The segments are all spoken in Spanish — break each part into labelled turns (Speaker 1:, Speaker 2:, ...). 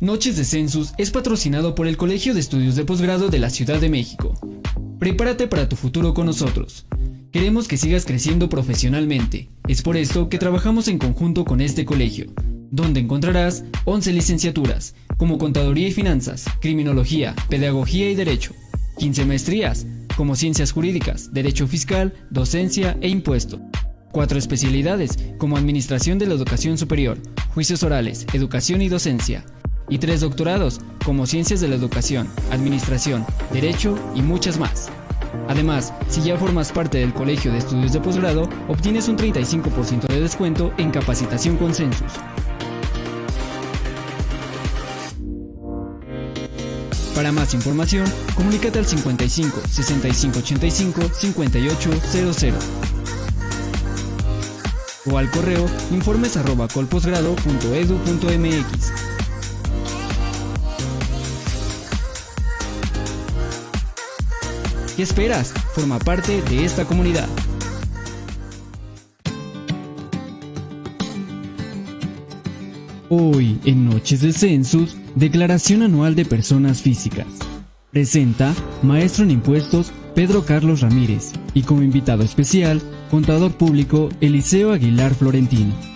Speaker 1: Noches de Census es patrocinado por el Colegio de Estudios de Posgrado de la Ciudad de México. Prepárate para tu futuro con nosotros. Queremos que sigas creciendo profesionalmente. Es por esto que trabajamos en conjunto con este colegio, donde encontrarás 11 licenciaturas, como Contaduría y Finanzas, Criminología, Pedagogía y Derecho, 15 maestrías, como Ciencias Jurídicas, Derecho Fiscal, Docencia e Impuesto. Cuatro especialidades, como Administración de la Educación Superior, Juicios Orales, Educación y Docencia, y tres doctorados, como Ciencias de la Educación, Administración, Derecho y muchas más. Además, si ya formas parte del Colegio de Estudios de Posgrado, obtienes un 35% de descuento en capacitación con Census. Para más información, comunícate al 55 65 85 5800 o al correo informes ¿Qué esperas? Forma parte de esta comunidad. Hoy, en Noches de Census, Declaración Anual de Personas Físicas. Presenta Maestro en Impuestos Pedro Carlos Ramírez y como invitado especial, Contador Público Eliseo Aguilar Florentino.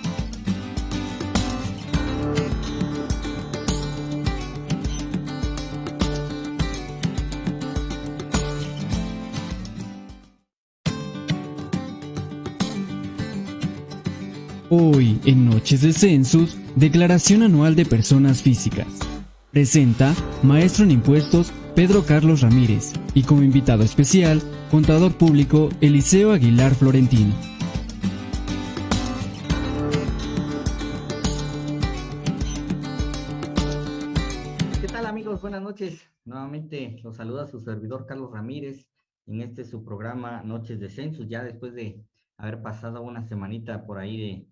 Speaker 1: Hoy, en Noches de Census, Declaración Anual de Personas Físicas. Presenta Maestro en Impuestos Pedro Carlos Ramírez y como invitado especial, Contador Público Eliseo Aguilar Florentino.
Speaker 2: ¿Qué tal amigos? Buenas noches. Nuevamente los saluda su servidor Carlos Ramírez en este su programa Noches de Census, ya después de haber pasado una semanita por ahí de,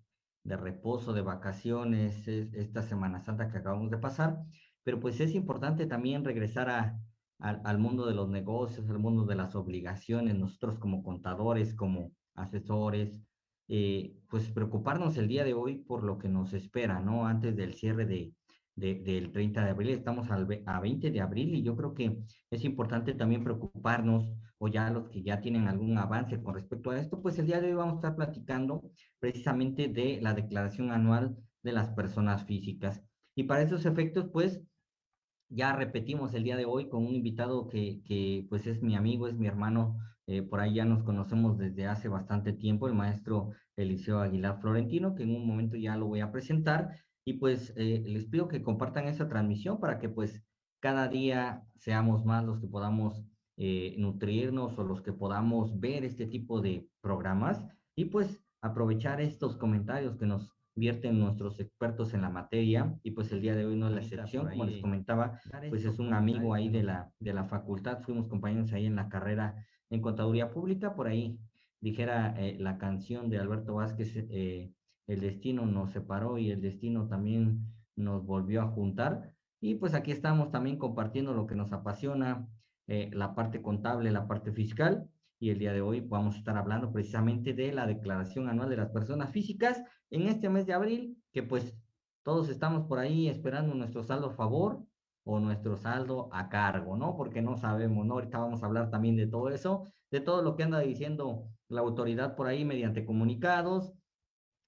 Speaker 2: de reposo, de vacaciones, esta Semana Santa que acabamos de pasar, pero pues es importante también regresar a, al mundo de los negocios, al mundo de las obligaciones, nosotros como contadores, como asesores, eh, pues preocuparnos el día de hoy por lo que nos espera, ¿no? Antes del cierre de, del 30 de abril, estamos al, a 20 de abril y yo creo que es importante también preocuparnos o ya los que ya tienen algún avance con respecto a esto, pues el día de hoy vamos a estar platicando precisamente de la declaración anual de las personas físicas. Y para esos efectos, pues ya repetimos el día de hoy con un invitado que, que pues es mi amigo, es mi hermano, eh, por ahí ya nos conocemos desde hace bastante tiempo, el maestro Eliseo Aguilar Florentino, que en un momento ya lo voy a presentar. Y pues eh, les pido que compartan esa transmisión para que pues cada día seamos más los que podamos eh, nutrirnos o los que podamos ver este tipo de programas y pues aprovechar estos comentarios que nos vierten nuestros expertos en la materia y pues el día de hoy no es la excepción, como les comentaba, pues es un amigo ahí de la, de la facultad, fuimos compañeros ahí en la carrera en contaduría pública, por ahí dijera eh, la canción de Alberto Vázquez, eh, el destino nos separó y el destino también nos volvió a juntar y pues aquí estamos también compartiendo lo que nos apasiona, eh, la parte contable, la parte fiscal, y el día de hoy vamos a estar hablando precisamente de la declaración anual de las personas físicas en este mes de abril, que pues todos estamos por ahí esperando nuestro saldo a favor o nuestro saldo a cargo, ¿no? Porque no sabemos, ¿no? Ahorita vamos a hablar también de todo eso, de todo lo que anda diciendo la autoridad por ahí mediante comunicados,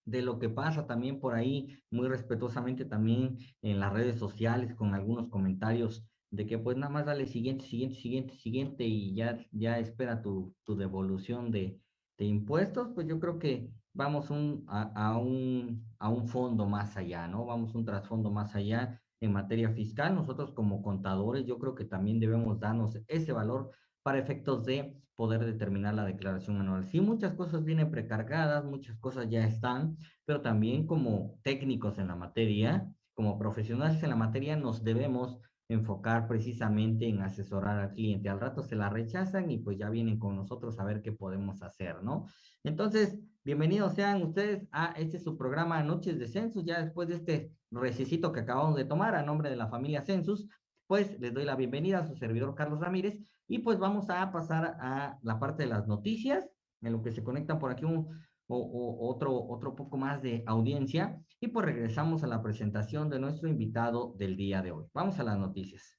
Speaker 2: de lo que pasa también por ahí, muy respetuosamente también en las redes sociales con algunos comentarios de que pues nada más dale siguiente, siguiente, siguiente, siguiente y ya, ya espera tu, tu devolución de, de impuestos, pues yo creo que vamos un, a, a, un, a un fondo más allá, ¿no? Vamos un trasfondo más allá en materia fiscal. Nosotros como contadores yo creo que también debemos darnos ese valor para efectos de poder determinar la declaración anual. Sí, muchas cosas vienen precargadas, muchas cosas ya están, pero también como técnicos en la materia, como profesionales en la materia, nos debemos enfocar precisamente en asesorar al cliente. Al rato se la rechazan y pues ya vienen con nosotros a ver qué podemos hacer, ¿no? Entonces, bienvenidos sean ustedes a este su programa Noches de Census, ya después de este recesito que acabamos de tomar a nombre de la familia Census, pues les doy la bienvenida a su servidor Carlos Ramírez y pues vamos a pasar a la parte de las noticias, en lo que se conectan por aquí un, o, otro, otro poco más de audiencia. Y pues regresamos a la presentación de nuestro invitado del día de hoy. Vamos a las noticias.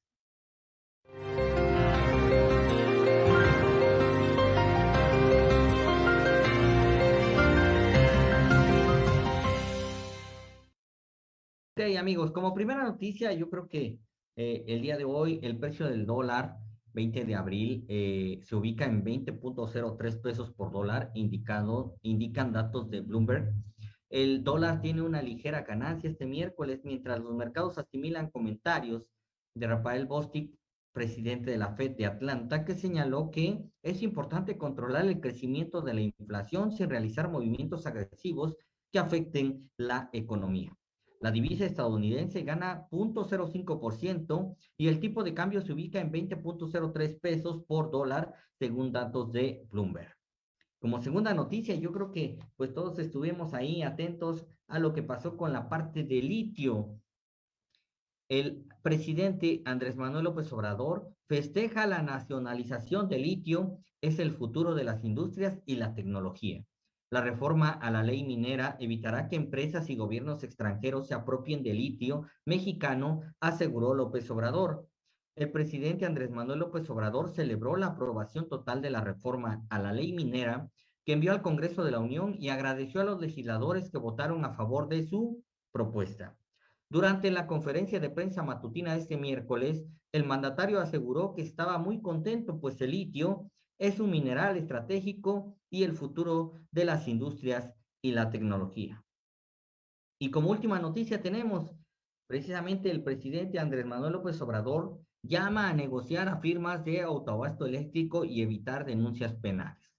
Speaker 2: Ok, amigos, como primera noticia, yo creo que eh, el día de hoy el precio del dólar 20 de abril eh, se ubica en 20.03 pesos por dólar, indicado, indican datos de Bloomberg. El dólar tiene una ligera ganancia este miércoles, mientras los mercados asimilan comentarios de Rafael Bostic, presidente de la Fed de Atlanta, que señaló que es importante controlar el crecimiento de la inflación sin realizar movimientos agresivos que afecten la economía. La divisa estadounidense gana 0.05% y el tipo de cambio se ubica en 20.03 pesos por dólar, según datos de Bloomberg. Como segunda noticia, yo creo que pues todos estuvimos ahí atentos a lo que pasó con la parte de litio. El presidente Andrés Manuel López Obrador festeja la nacionalización del litio, es el futuro de las industrias y la tecnología. La reforma a la ley minera evitará que empresas y gobiernos extranjeros se apropien de litio mexicano, aseguró López Obrador. El presidente Andrés Manuel López Obrador celebró la aprobación total de la reforma a la ley minera que envió al Congreso de la Unión y agradeció a los legisladores que votaron a favor de su propuesta. Durante la conferencia de prensa matutina este miércoles, el mandatario aseguró que estaba muy contento, pues el litio es un mineral estratégico y el futuro de las industrias y la tecnología. Y como última noticia tenemos, precisamente el presidente Andrés Manuel López Obrador llama a negociar a firmas de autoabasto eléctrico y evitar denuncias penales.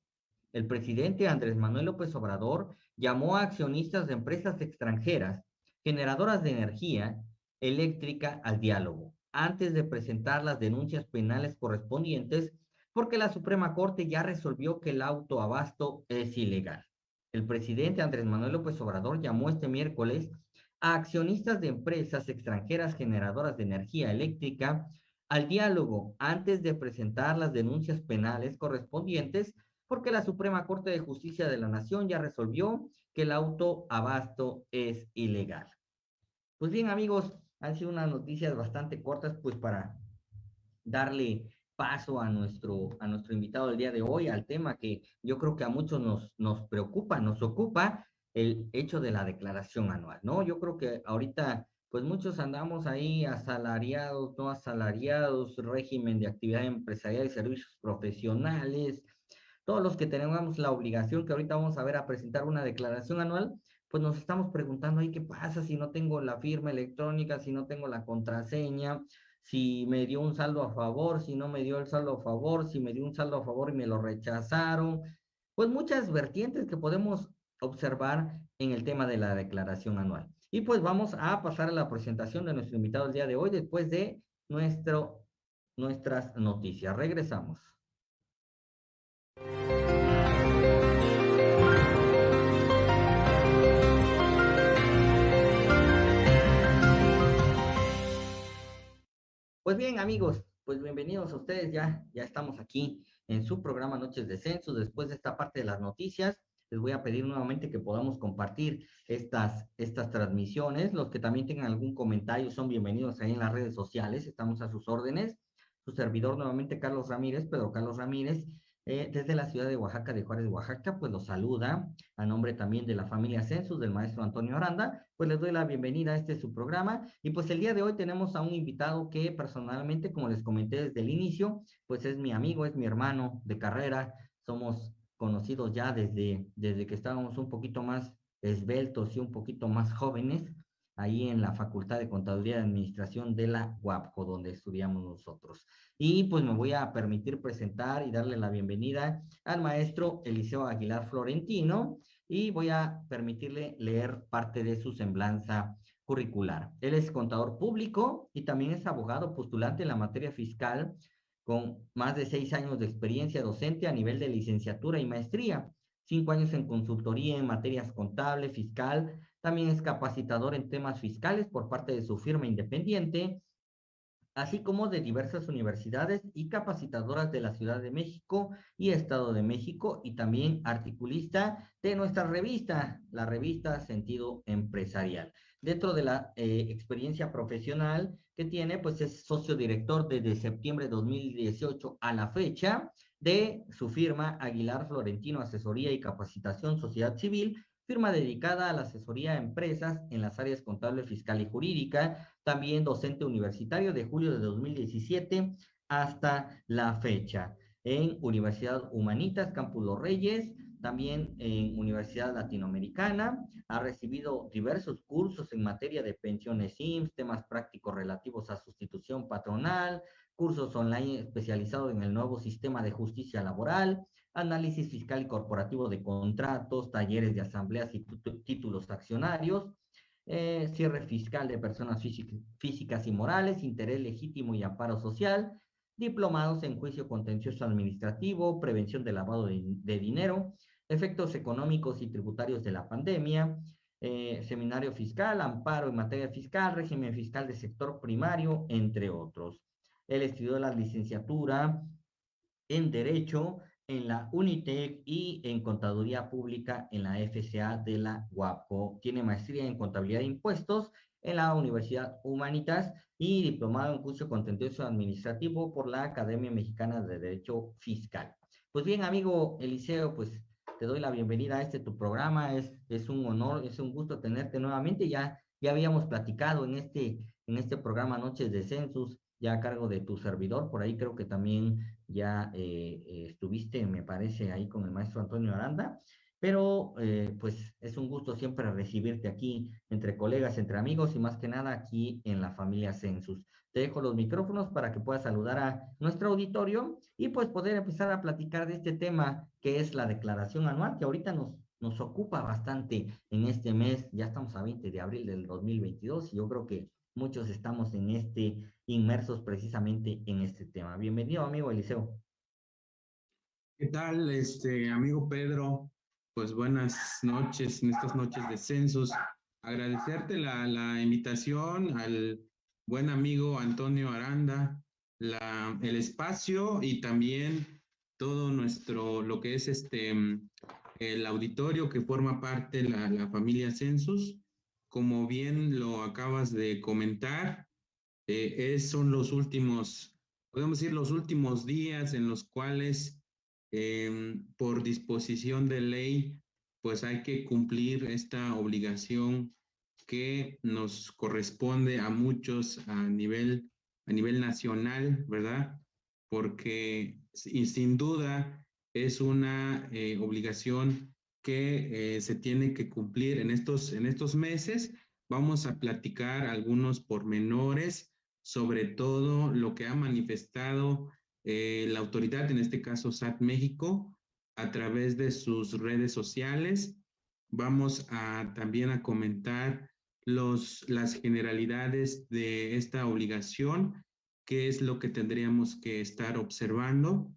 Speaker 2: El presidente Andrés Manuel López Obrador llamó a accionistas de empresas extranjeras generadoras de energía eléctrica al diálogo antes de presentar las denuncias penales correspondientes porque la Suprema Corte ya resolvió que el autoabasto es ilegal. El presidente Andrés Manuel López Obrador llamó este miércoles a accionistas de empresas extranjeras generadoras de energía eléctrica al diálogo antes de presentar las denuncias penales correspondientes porque la Suprema Corte de Justicia de la Nación ya resolvió que el autoabasto es ilegal. Pues bien, amigos, han sido unas noticias bastante cortas, pues para darle paso a nuestro, a nuestro invitado del día de hoy, al tema que yo creo que a muchos nos, nos preocupa, nos ocupa, el hecho de la declaración anual, ¿no? Yo creo que ahorita, pues muchos andamos ahí asalariados, no asalariados, régimen de actividad empresarial y servicios profesionales, todos los que tenemos la obligación, que ahorita vamos a ver a presentar una declaración anual, pues nos estamos preguntando ahí qué pasa si no tengo la firma electrónica, si no tengo la contraseña, si me dio un saldo a favor, si no me dio el saldo a favor, si me dio un saldo a favor y me lo rechazaron. Pues muchas vertientes que podemos observar en el tema de la declaración anual. Y pues vamos a pasar a la presentación de nuestro invitado el día de hoy después de nuestro, nuestras noticias. Regresamos. Pues bien, amigos, pues bienvenidos a ustedes. Ya, ya estamos aquí en su programa Noches de Censo. Después de esta parte de las noticias, les voy a pedir nuevamente que podamos compartir estas, estas transmisiones. Los que también tengan algún comentario son bienvenidos ahí en las redes sociales. Estamos a sus órdenes. Su servidor nuevamente, Carlos Ramírez, Pedro Carlos Ramírez. Eh, desde la ciudad de Oaxaca, de Juárez, Oaxaca, pues los saluda a nombre también de la familia Census, del maestro Antonio Aranda, pues les doy la bienvenida a este su programa. Y pues el día de hoy tenemos a un invitado que personalmente, como les comenté desde el inicio, pues es mi amigo, es mi hermano de carrera, somos conocidos ya desde, desde que estábamos un poquito más esbeltos y un poquito más jóvenes, ahí en la Facultad de Contaduría y Administración de la UAPCO, donde estudiamos nosotros. Y pues me voy a permitir presentar y darle la bienvenida al maestro Eliseo Aguilar Florentino y voy a permitirle leer parte de su semblanza curricular. Él es contador público y también es abogado postulante en la materia fiscal con más de seis años de experiencia docente a nivel de licenciatura y maestría, cinco años en consultoría en materias contable, fiscal, también es capacitador en temas fiscales por parte de su firma independiente. así como de diversas universidades y capacitadoras de la Ciudad de México y Estado de México, y también articulista de nuestra revista, la revista Sentido Empresarial. Dentro de la eh, experiencia profesional que tiene, pues es socio director desde septiembre de 2018 a la fecha de su firma Aguilar Florentino Asesoría y Capacitación Sociedad Civil, firma dedicada a la asesoría a empresas en las áreas contable, fiscal y jurídica, también docente universitario de julio de 2017 hasta la fecha en Universidad Humanitas, Campus Los Reyes, también en Universidad Latinoamericana, ha recibido diversos cursos en materia de pensiones IMSS, temas prácticos relativos a sustitución patronal, cursos online especializados en el nuevo sistema de justicia laboral, análisis fiscal y corporativo de contratos, talleres de asambleas y títulos accionarios, eh, cierre fiscal de personas físicas y morales, interés legítimo y amparo social, diplomados en juicio contencioso administrativo, prevención del lavado de, dinero, efectos económicos y tributarios de la pandemia, eh, seminario fiscal, amparo en materia fiscal, régimen fiscal de sector primario, entre otros. Él estudió la licenciatura en Derecho en la Unitec y en Contaduría Pública en la FCA de la UAPO. Tiene maestría en Contabilidad de Impuestos en la Universidad Humanitas y diplomado en curso contencioso administrativo por la Academia Mexicana de Derecho Fiscal. Pues bien, amigo Eliseo, pues te doy la bienvenida a este tu programa. Es, es un honor, es un gusto tenerte nuevamente. Ya, ya habíamos platicado en este, en este programa Noches de Census ya a cargo de tu servidor. Por ahí creo que también ya eh, eh, estuviste, me parece, ahí con el maestro Antonio Aranda. Pero eh, pues es un gusto siempre recibirte aquí entre colegas, entre amigos y más que nada aquí en la familia Census. Te dejo los micrófonos para que puedas saludar a nuestro auditorio y pues poder empezar a platicar de este tema que es la declaración anual, que ahorita nos, nos ocupa bastante en este mes. Ya estamos a 20 de abril del 2022 y yo creo que muchos estamos en este, inmersos precisamente en este tema. Bienvenido, amigo Eliseo.
Speaker 3: ¿Qué tal, este amigo Pedro? Pues buenas noches en estas noches de censos. Agradecerte la, la invitación al buen amigo Antonio Aranda, la, el espacio y también todo nuestro, lo que es este, el auditorio que forma parte la, la familia Census como bien lo acabas de comentar, eh, son los últimos, podemos decir, los últimos días en los cuales, em, por disposición de ley, pues hay que cumplir esta obligación que nos corresponde a muchos a nivel, a nivel nacional, ¿verdad? Porque sin duda es una eh, obligación que eh, se tiene que cumplir en estos, en estos meses. Vamos a platicar algunos pormenores, sobre todo lo que ha manifestado eh, la autoridad, en este caso SAT México, a través de sus redes sociales. Vamos a también a comentar los, las generalidades de esta obligación, qué es lo que tendríamos que estar observando.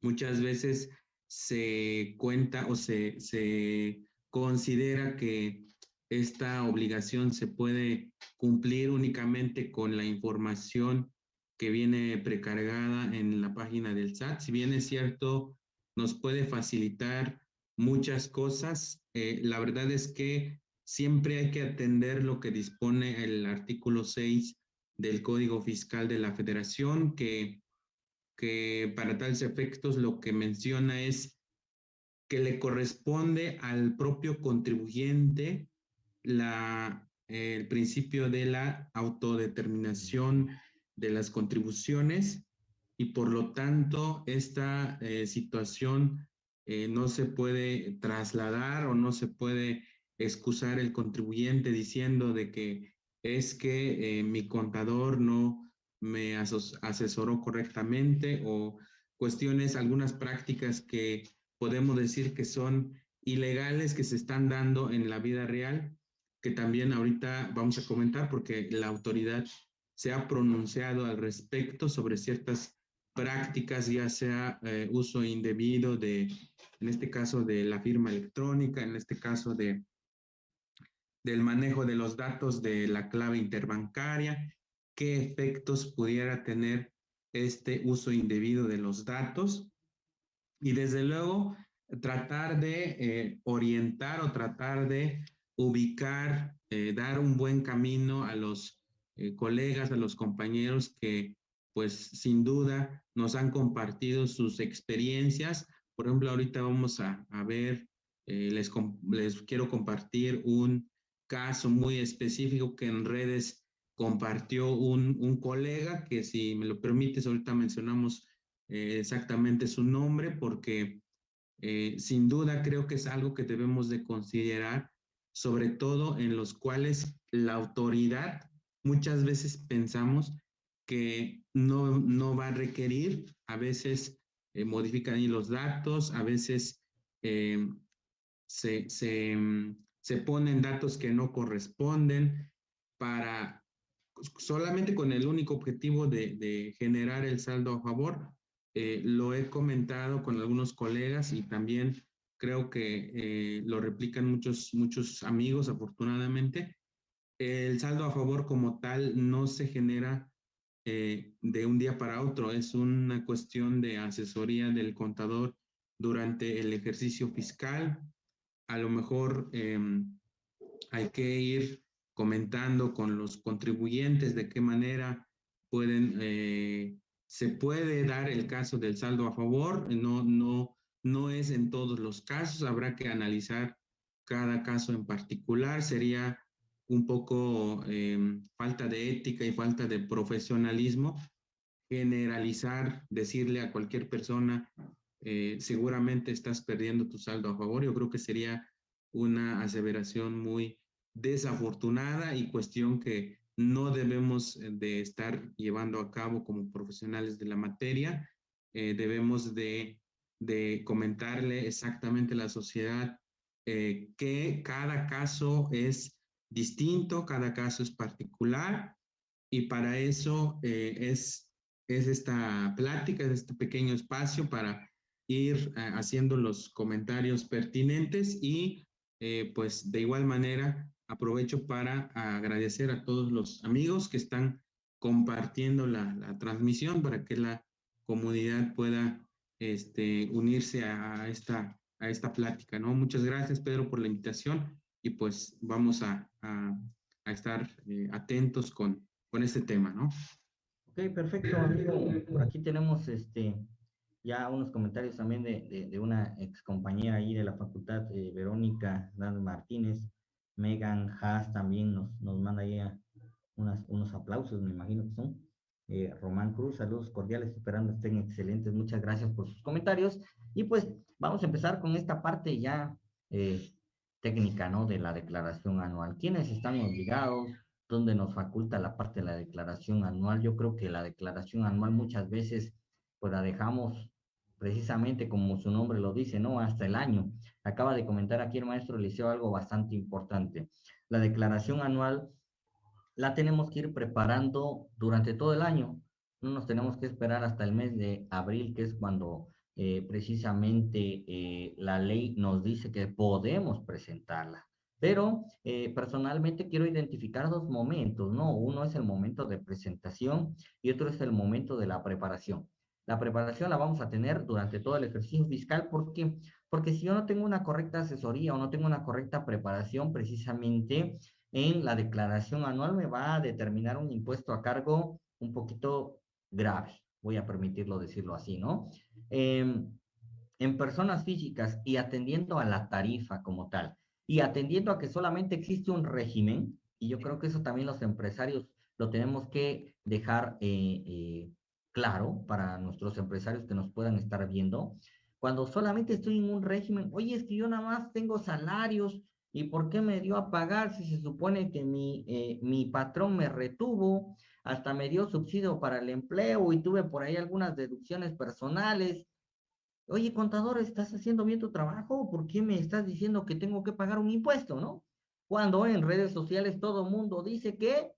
Speaker 3: Muchas veces se cuenta o se, se considera que esta obligación se puede cumplir únicamente con la información que viene precargada en la página del SAT. Si bien es cierto, nos puede facilitar muchas cosas, eh, la verdad es que siempre hay que atender lo que dispone el artículo 6 del Código Fiscal de la Federación, que que para tales efectos lo que menciona es que le corresponde al propio contribuyente la, el principio de la autodeterminación de las contribuciones y por lo tanto esta eh, situación eh, no se puede trasladar o no se puede excusar el contribuyente diciendo de que es que eh, mi contador no me asesoró correctamente o cuestiones, algunas prácticas que podemos decir que son ilegales que se están dando en la vida real, que también ahorita vamos a comentar porque la autoridad se ha pronunciado al respecto sobre ciertas prácticas, ya sea eh, uso indebido de, en este caso, de la firma electrónica, en este caso de del manejo de los datos de la clave interbancaria qué efectos pudiera tener este uso indebido de los datos. Y desde luego tratar de eh, orientar o tratar de ubicar, eh, dar un buen camino a los eh, colegas, a los compañeros que pues sin duda nos han compartido sus experiencias. Por ejemplo, ahorita vamos a, ver, les, les quiero compartir un caso muy específico que en redes compartió un, un colega, que si me lo permites, ahorita mencionamos eh, exactamente su nombre, porque eh, sin duda creo que es algo que debemos de considerar, sobre todo en los cuales la autoridad muchas veces pensamos que no, no va a requerir, a veces eh, modifican los datos, a veces se, se, se ponen datos que no corresponden para solamente con el único objetivo de, generar el saldo a favor. Eh, lo he comentado con algunos colegas y también creo que eh, lo replican muchos, muchos amigos, afortunadamente. El saldo a favor como tal no se genera eh, de un día para otro, es una cuestión de asesoría del contador durante el ejercicio fiscal. A lo mejor em, hay que ir comentando con los contribuyentes de qué manera pueden, eh, se puede dar el caso del saldo a favor. No, no, no es en todos los casos, habrá que analizar cada caso en particular. Sería un poco em, falta de ética y falta de profesionalismo generalizar, decirle a cualquier persona, eh, seguramente estás perdiendo tu saldo a favor. Yo creo que sería una aseveración muy desafortunada y cuestión que no debemos eh, de estar llevando a cabo como profesionales de la materia. Eh, debemos de, de, comentarle exactamente a la sociedad eh, que cada caso es distinto, cada caso es particular y para eso es, es esta plática, es este pequeño espacio para ir haciendo los comentarios pertinentes y pues de igual manera aprovecho para agradecer a todos los amigos que están compartiendo la, transmisión para que la comunidad pueda este, unirse a esta, a esta plática, ¿no? Muchas gracias, Pedro, por la invitación y pues vamos a, estar eh, atentos con, con este tema, ¿no?
Speaker 2: Ok, perfecto, amigo. Por aquí tenemos este, ya unos comentarios también de, de, una ex compañera ahí de la facultad, eh, Verónica Dan Martínez. Megan Haas también nos, nos manda ahí unas, unos aplausos, me imagino que son. Eh, Román Cruz, saludos cordiales, esperando estén excelentes. Muchas gracias por sus comentarios. Y pues vamos a empezar con esta parte ya eh, técnica, ¿no? De la declaración anual. ¿Quiénes están obligados? ¿Dónde nos faculta la parte de la declaración anual? Yo creo que la declaración anual muchas veces pues la dejamos precisamente como su nombre lo dice, ¿no? Hasta el año. Acaba de comentar aquí el maestro Liceo algo bastante importante. La declaración anual la tenemos que ir preparando durante todo el año. No nos tenemos que esperar hasta el mes de abril, que es cuando eh, precisamente eh, la ley nos dice que podemos presentarla. Pero eh, personalmente quiero identificar dos momentos, ¿no? Uno es el momento de presentación y otro es el momento de la preparación. La preparación la vamos a tener durante todo el ejercicio fiscal porque, porque si yo no tengo una correcta asesoría o no tengo una correcta preparación precisamente en la declaración anual me va a determinar un impuesto a cargo un poquito grave, voy a permitirlo decirlo así, ¿no? Em, en personas físicas y atendiendo a la tarifa como tal y atendiendo a que solamente existe un régimen, y yo creo que eso también los empresarios lo tenemos que dejar eh, eh, claro para nuestros empresarios que nos puedan estar viendo. Cuando solamente estoy en un régimen, oye, es que yo nada más tengo salarios y ¿por qué me dio a pagar si se supone que mi, eh, mi patrón me retuvo, hasta me dio subsidio para el empleo y tuve por ahí algunas deducciones personales? Oye, contador, ¿estás haciendo bien tu trabajo? ¿Por qué me estás diciendo que tengo que pagar un impuesto, no? Cuando en redes sociales todo mundo dice que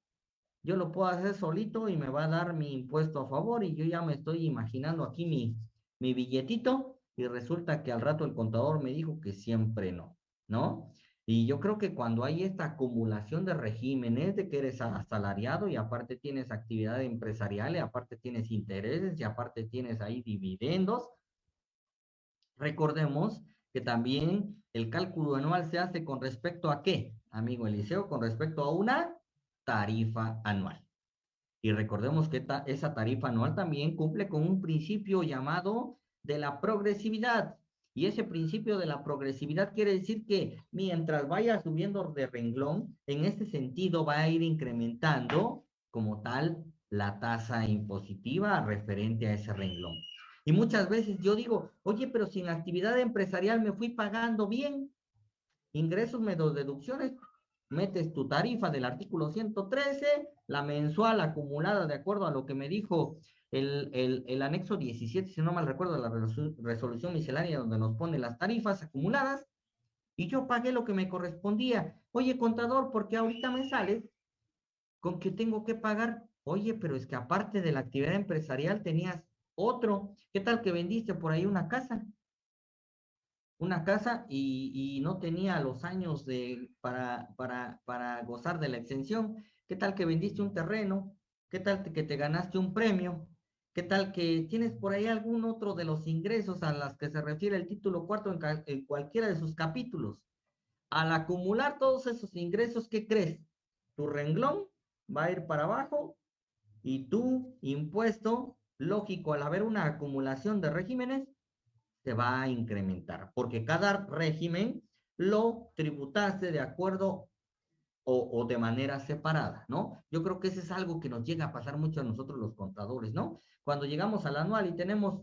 Speaker 2: yo lo puedo hacer solito y me va a dar mi impuesto a favor y yo ya me estoy imaginando aquí mi, mi billetito y resulta que al rato el contador me dijo que siempre no, ¿no? Y yo creo que cuando hay esta acumulación de regímenes, de que eres asalariado y aparte tienes actividad empresarial y aparte tienes intereses y aparte tienes ahí dividendos, recordemos que también el cálculo anual se hace con respecto a qué, amigo Eliseo, con respecto a una tarifa anual. Y recordemos que esa tarifa anual también cumple con un principio llamado de la progresividad. Y ese principio de la progresividad quiere decir que mientras vaya subiendo de renglón, en este sentido va a ir incrementando como tal la tasa impositiva referente a ese renglón. Y muchas veces yo digo, oye, pero si en actividad empresarial me fui pagando bien, ingresos menos deducciones, metes tu tarifa del artículo 113, la mensual acumulada de acuerdo a lo que me dijo el, el, anexo 17, si no mal recuerdo, la resolución miscelánea donde nos pone las tarifas acumuladas, y yo pagué lo que me correspondía. Oye, contador, porque ahorita me sales con que tengo que pagar. Oye, pero es que aparte de la actividad empresarial tenías otro. ¿Qué tal que vendiste por ahí una casa? Una casa y, y no tenía los años de, para, para, para gozar de la exención. ¿Qué tal que vendiste un terreno? ¿Qué tal que te ganaste un premio? ¿Qué tal que tienes por ahí algún otro de los ingresos a los que se refiere el título cuarto en, cualquiera de sus capítulos? Al acumular todos esos ingresos, ¿qué crees? Tu renglón va a ir para abajo y tu impuesto, lógico, al haber una acumulación de regímenes, se va a incrementar, porque cada régimen lo tributaste de acuerdo o, de manera separada, ¿no? Yo creo que eso es algo que nos llega a pasar mucho a nosotros los contadores, ¿no? Cuando llegamos al anual y tenemos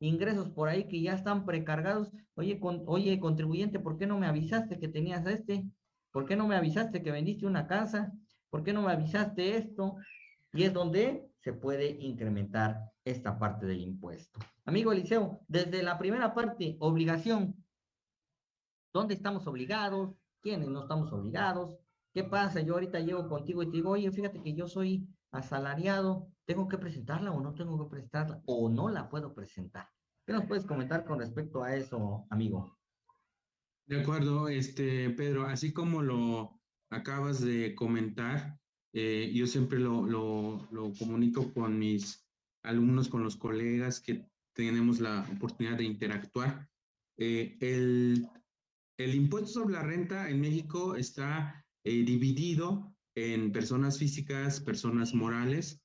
Speaker 2: ingresos por ahí que ya están precargados, oye, oye, contribuyente, ¿por qué no me avisaste que tenías este? ¿Por qué no me avisaste que vendiste una casa? ¿Por qué no me avisaste esto? Y es donde se puede incrementar esta parte del impuesto. Amigo Eliseo, desde la primera parte, obligación. ¿Dónde estamos obligados? ¿Quiénes no estamos obligados? ¿Qué pasa? Yo ahorita llego contigo y te digo, oye, fíjate que yo soy asalariado, ¿tengo que presentarla o no tengo que presentarla? ¿O no la puedo presentar? ¿Qué nos puedes comentar con respecto a eso, amigo?
Speaker 3: De acuerdo, este, Pedro, así como lo acabas de comentar, eh, yo siempre lo, lo, lo comunico con mis alumnos, con los colegas que tenemos la oportunidad de interactuar. Eh, el, el impuesto sobre la renta en México está eh, dividido en personas físicas, personas morales.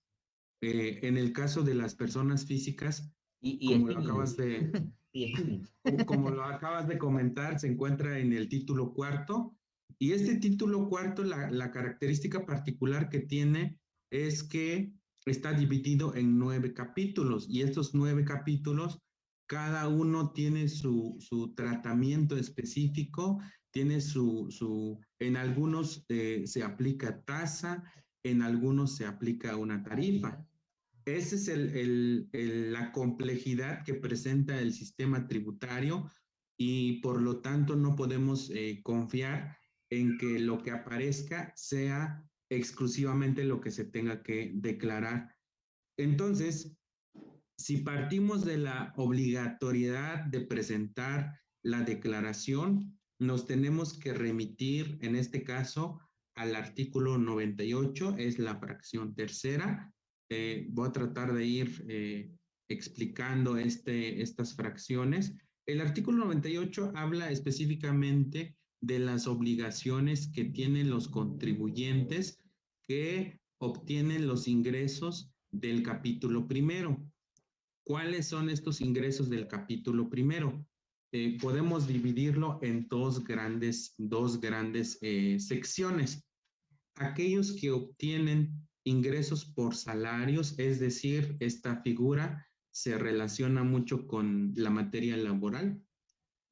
Speaker 3: Eh, en el caso de las personas físicas, y, como, lo acabas de, como lo acabas de comentar, se encuentra en el título cuarto. Y este título cuarto, la, la característica particular que tiene es que está dividido en nueve capítulos y estos nueve capítulos, cada uno tiene su, su tratamiento específico tiene su, su en algunos eh, se aplica tasa, en algunos se aplica una tarifa. Esa es el, el, la complejidad que presenta el sistema tributario y por lo tanto no podemos eh, confiar en que lo que aparezca sea exclusivamente lo que se tenga que declarar. Entonces, si partimos de la obligatoriedad de presentar la declaración, nos tenemos que remitir, en este caso, al artículo 98, es la fracción tercera. Eh, voy a tratar de ir eh, explicando este, estas fracciones. El artículo 98 habla específicamente de las obligaciones que tienen los contribuyentes que obtienen los ingresos del capítulo primero. ¿Cuáles son estos ingresos del capítulo primero? Eh, podemos dividirlo en dos grandes, dos grandes eh, secciones. Aquellos que obtienen ingresos por salarios, es decir, esta figura se relaciona mucho con la materia laboral,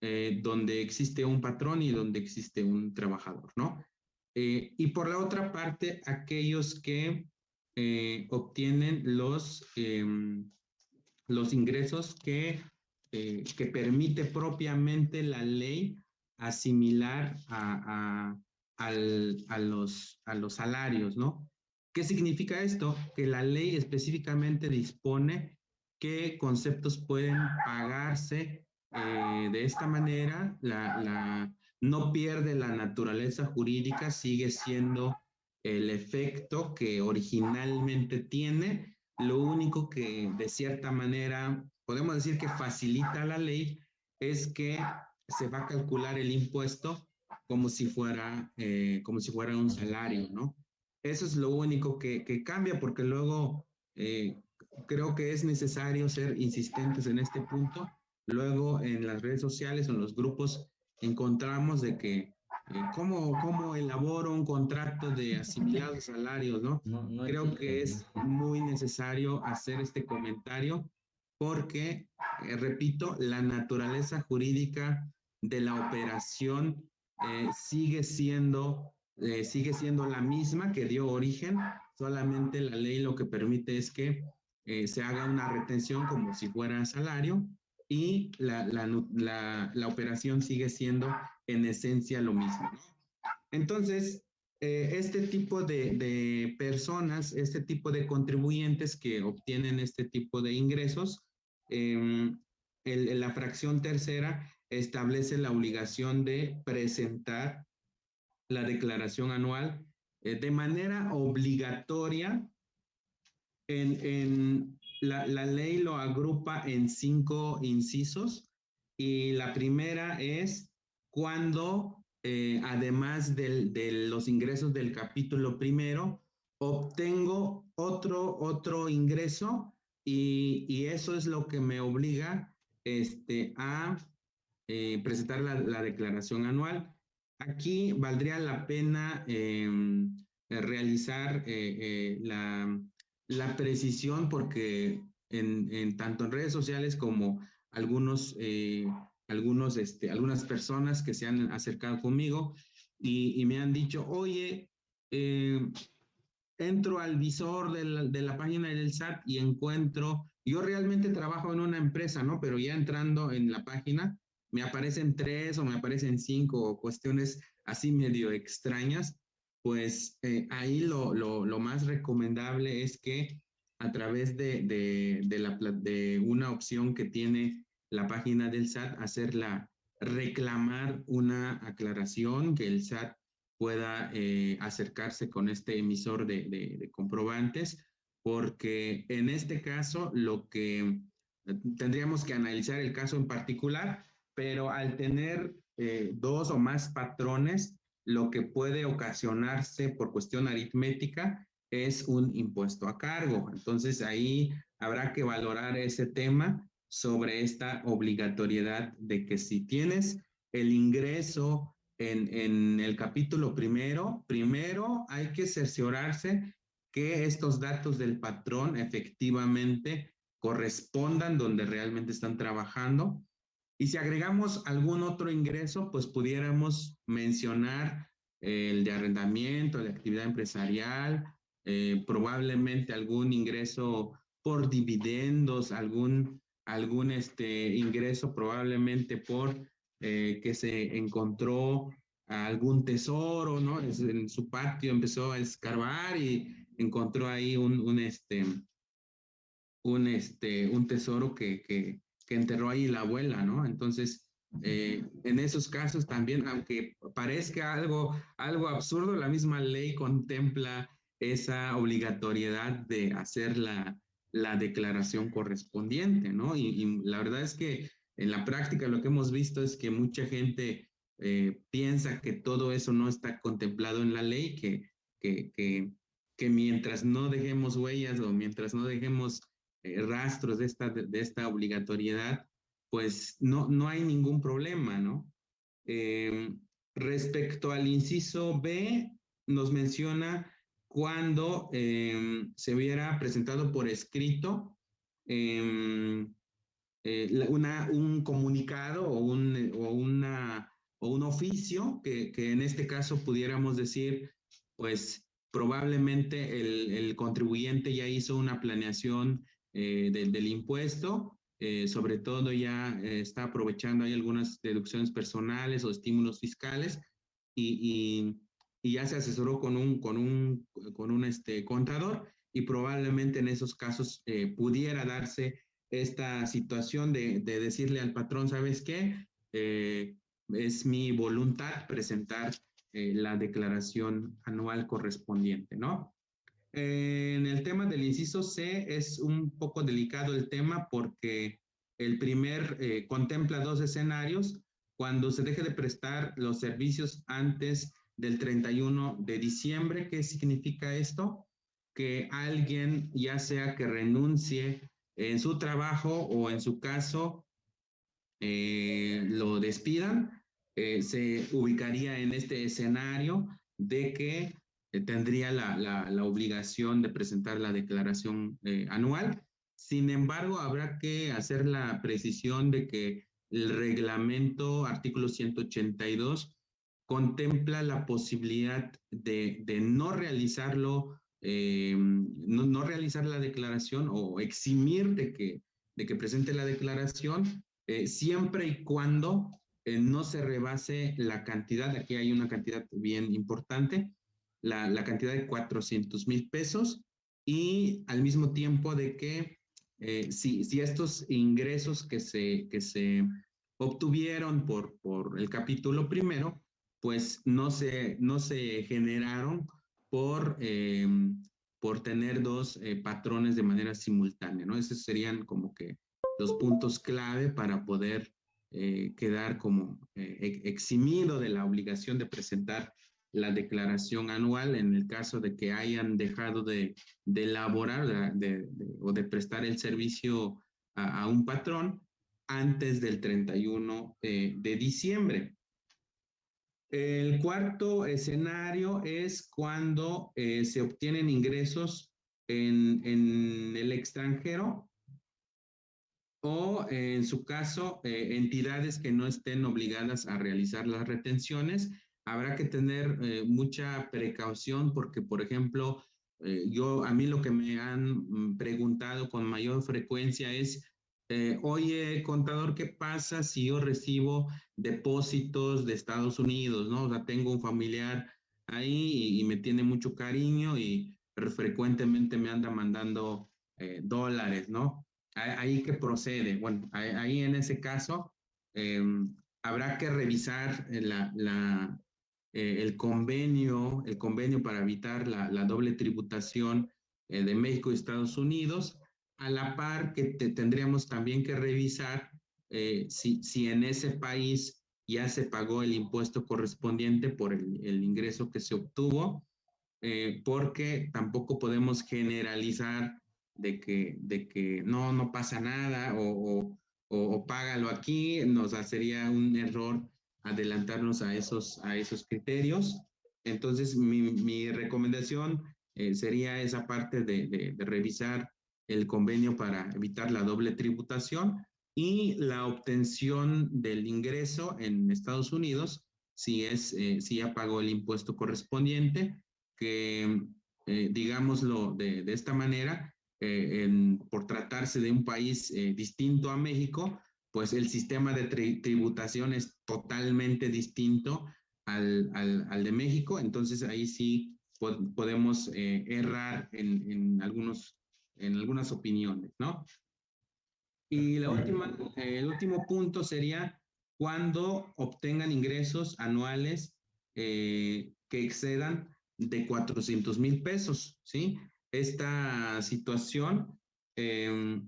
Speaker 3: eh, donde existe un patrón y donde existe un trabajador, ¿no? y por la otra parte, aquellos que obtienen los, em, los ingresos que eh, que permite propiamente la ley asimilar a, los, a los salarios, ¿no? ¿Qué significa esto? Que la ley específicamente dispone qué conceptos pueden pagarse eh, de esta manera. La, no pierde la naturaleza jurídica, sigue siendo el efecto que originalmente tiene. Lo único que de cierta manera podemos decir que facilita la ley es que se va a calcular el impuesto como si fuera, eh, como si fuera un salario, ¿no? Eso es lo único que, que cambia porque luego eh, creo que es necesario ser insistentes en este punto. Luego en las redes sociales o en los grupos encontramos de que eh, ¿cómo, ¿cómo, elaboro un contrato de asimilados salarios, ¿no? Creo que es muy necesario hacer este comentario porque, eh, repito, la naturaleza jurídica de la operación eh, sigue siendo sigue siendo la misma que dio origen, solamente la ley lo que permite es que se haga una retención como si fuera salario y la, la, la, operación sigue siendo en esencia lo mismo. Entonces, eh, este tipo de, de, personas, este tipo de contribuyentes que obtienen este tipo de ingresos, em, la fracción tercera establece la obligación de presentar la declaración anual eh, de manera obligatoria en, en, la, ley lo agrupa en cinco incisos y la primera es cuando, eh, además de los ingresos del capítulo primero, obtengo otro, otro ingreso y, eso es lo que me obliga este, a eh, presentar la, declaración anual. Aquí valdría la pena em, realizar eh, la, la precisión porque en, tanto en redes sociales como algunos, algunos, este, algunas personas que se han acercado conmigo y, me han dicho, oye, eh, entro al visor de la, de la, página del SAT y encuentro, yo realmente trabajo en una empresa, ¿no? Pero ya entrando en la página, me aparecen tres o me aparecen cinco cuestiones así medio extrañas pues eh, ahí lo, lo, lo, más recomendable es que a través de, de, de, la, de una opción que tiene la página del SAT, hacerla reclamar una aclaración, que el SAT pueda eh, acercarse con este emisor de, de, comprobantes, porque en este caso lo que eh, tendríamos que analizar el caso en particular, pero al tener dos o más patrones, lo que puede ocasionarse por cuestión aritmética es un impuesto a cargo. Entonces ahí habrá que valorar ese tema sobre esta obligatoriedad de que si tienes el ingreso en, en el capítulo primero, primero hay que cerciorarse que estos datos del patrón efectivamente correspondan donde realmente están trabajando. Y si agregamos algún otro ingreso, pues pudiéramos mencionar el de arrendamiento, de actividad empresarial, eh, probablemente algún ingreso por dividendos, algún, algún este ingreso probablemente por eh, que se encontró algún tesoro, ¿no? En su patio empezó a escarbar y encontró ahí un, un este, un, este, un tesoro que, que, que enterró ahí la abuela, ¿no? Entonces, eh, en esos casos también, aunque parezca algo, algo absurdo, la misma ley contempla esa obligatoriedad de hacer la, la declaración correspondiente, ¿no? Y, la verdad es que en la práctica lo que hemos visto es que mucha gente eh, piensa que todo eso no está contemplado en la ley, que, que, que, que mientras no dejemos huellas o mientras no dejemos eh, rastros de esta, de, esta obligatoriedad, pues no, no hay ningún problema, ¿no? Em, respecto al inciso B, nos menciona cuando em, se hubiera presentado por escrito em, eh, una, un comunicado o un, o una, o un oficio que, que, en este caso pudiéramos decir, pues probablemente el, el contribuyente ya hizo una planeación eh, del, impuesto, eh, sobre todo ya eh, está aprovechando ahí algunas deducciones personales o estímulos fiscales y, y, ya se asesoró con un, con un, con un este, contador y probablemente en esos casos pudiera darse esta situación de, de, decirle al patrón, ¿sabes qué? es mi voluntad presentar eh, la declaración anual correspondiente, ¿no? en el tema del inciso C es un poco delicado el tema porque el primer eh, contempla dos escenarios cuando se deje de prestar los servicios antes del 31 de diciembre. ¿Qué significa esto? Que alguien, ya sea que renuncie en su trabajo o en su caso, eh, lo despidan, eh, se ubicaría en este escenario de que eh, tendría la, la, obligación de presentar la declaración anual. Sin embargo, habrá que hacer la precisión de que el reglamento, artículo 182, contempla la posibilidad de, no realizarlo, no, no, realizar la declaración o eximir de que, de que presente la declaración eh, siempre y cuando eh, no se rebase la cantidad, aquí hay una cantidad bien importante, la, cantidad de 400 mil pesos y al mismo tiempo de que eh, si, si, estos ingresos que se, que se obtuvieron por, por el capítulo primero, pues no se, no se generaron por, por tener dos patrones de manera simultánea, ¿no? Esos serían como que los puntos clave para poder eh, quedar como eh, eximido de la obligación de presentar la declaración anual en el caso de que hayan dejado de, elaborar o de prestar el servicio a, un patrón antes del 31 eh, de diciembre. El cuarto escenario es cuando se obtienen ingresos en, el extranjero o en su caso, eh, entidades que no estén obligadas a realizar las retenciones. Habrá que tener eh, mucha precaución porque, por ejemplo, eh, yo a mí lo que me han mm, preguntado con mayor frecuencia es, oye, contador, ¿qué pasa si yo recibo depósitos de Estados Unidos? ¿no? O sea, tengo un familiar ahí y, me tiene mucho cariño y frecuentemente me anda mandando dólares, ¿no? ahí que procede. Bueno, ahí, en ese caso em, habrá que revisar eh, el convenio, el convenio para evitar la, doble tributación eh, de México y Estados Unidos, a la par que tendríamos también que revisar eh, si, si en ese país ya se pagó el impuesto correspondiente por el, el ingreso que se obtuvo, porque tampoco podemos generalizar de que, de que no, no pasa nada o, o, págalo aquí, nos sería un error adelantarnos a esos, a esos criterios. Entonces, mi, mi recomendación eh, sería esa parte de, de, revisar el convenio para evitar la doble tributación y la obtención del ingreso en Estados Unidos, si, es, eh, si ya pagó el impuesto correspondiente, que eh, digámoslo de, de esta manera, eh, por tratarse de un país eh, distinto a México, pues el sistema de tributación es totalmente distinto al, al, de México, entonces ahí sí podemos eh, errar en, en, algunos, en algunas opiniones, ¿no? Y la última, el último punto sería cuando obtengan ingresos anuales que excedan de 400 mil pesos, ¿sí? esta situación em,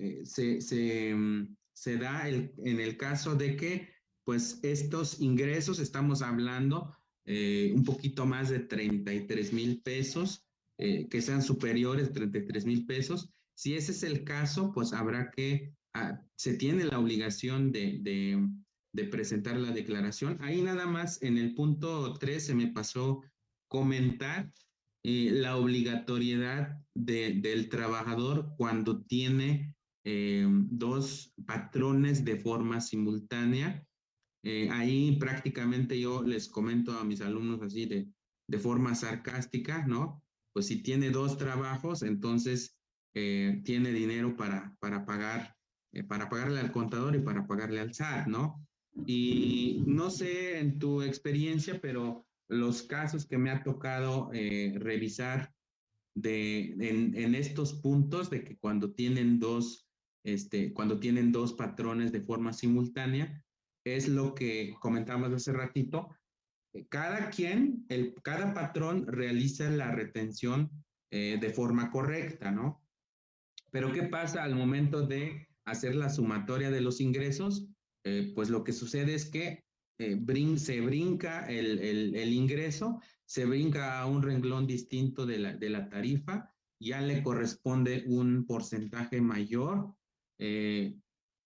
Speaker 3: eh, se, se, da en el caso de que pues estos ingresos, estamos hablando eh, un poquito más de 33 mil pesos, eh, que sean superiores a 33 mil pesos. Si ese es el caso, pues habrá que, ah, se tiene la obligación de, de, presentar la declaración. Ahí nada más en el punto 3 se me pasó comentar eh, la obligatoriedad del trabajador cuando tiene eh, dos patrones de forma simultánea. Ahí prácticamente yo les comento a mis alumnos así de, de forma sarcástica, ¿no? Pues si tiene dos trabajos, entonces tiene dinero para, para pagar, para pagarle al contador y para pagarle al SAT, ¿no? Y no sé en tu experiencia, pero los casos que me ha tocado eh, revisar de, en, estos puntos de que cuando tienen dos, este, cuando tienen dos patrones de forma simultánea, es lo que comentamos hace ratito. Cada quien, el, cada patrón realiza la retención eh, de forma correcta, ¿no? Pero ¿qué pasa al momento de hacer la sumatoria de los ingresos? Eh, pues lo que sucede es que eh, se brinca el, el, ingreso, se brinca a un renglón distinto de la, de la tarifa, ya le corresponde un porcentaje mayor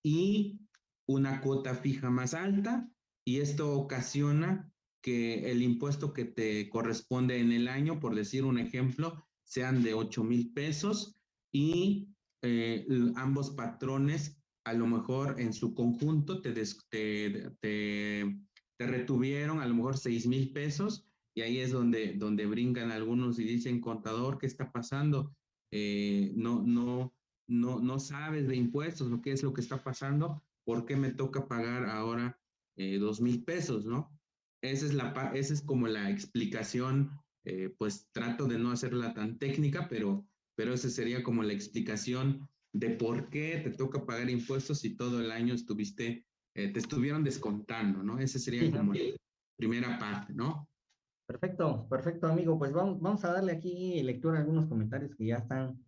Speaker 3: y una cuota fija más alta y esto ocasiona que el impuesto que te corresponde en el año, por decir un ejemplo, sean de 8 mil pesos y eh, ambos patrones a lo mejor en su conjunto te, te, te, retuvieron a lo mejor 6 mil pesos y ahí es donde, donde brincan algunos y dicen, contador, ¿qué está pasando? Eh, no, no, no, no sabes de impuestos, lo que es lo que está pasando, ¿por qué me toca pagar ahora eh, dos mil pesos, no? Esa es, la, esa es como la explicación, eh, pues trato de no hacerla tan técnica, pero, pero esa sería como la explicación de por qué te toca pagar impuestos si todo el año estuviste, eh, te estuvieron descontando, ¿no? Esa sería como la primera parte, ¿no?
Speaker 2: Perfecto, perfecto, amigo. Pues vamos, vamos a darle aquí lectura a algunos comentarios que ya están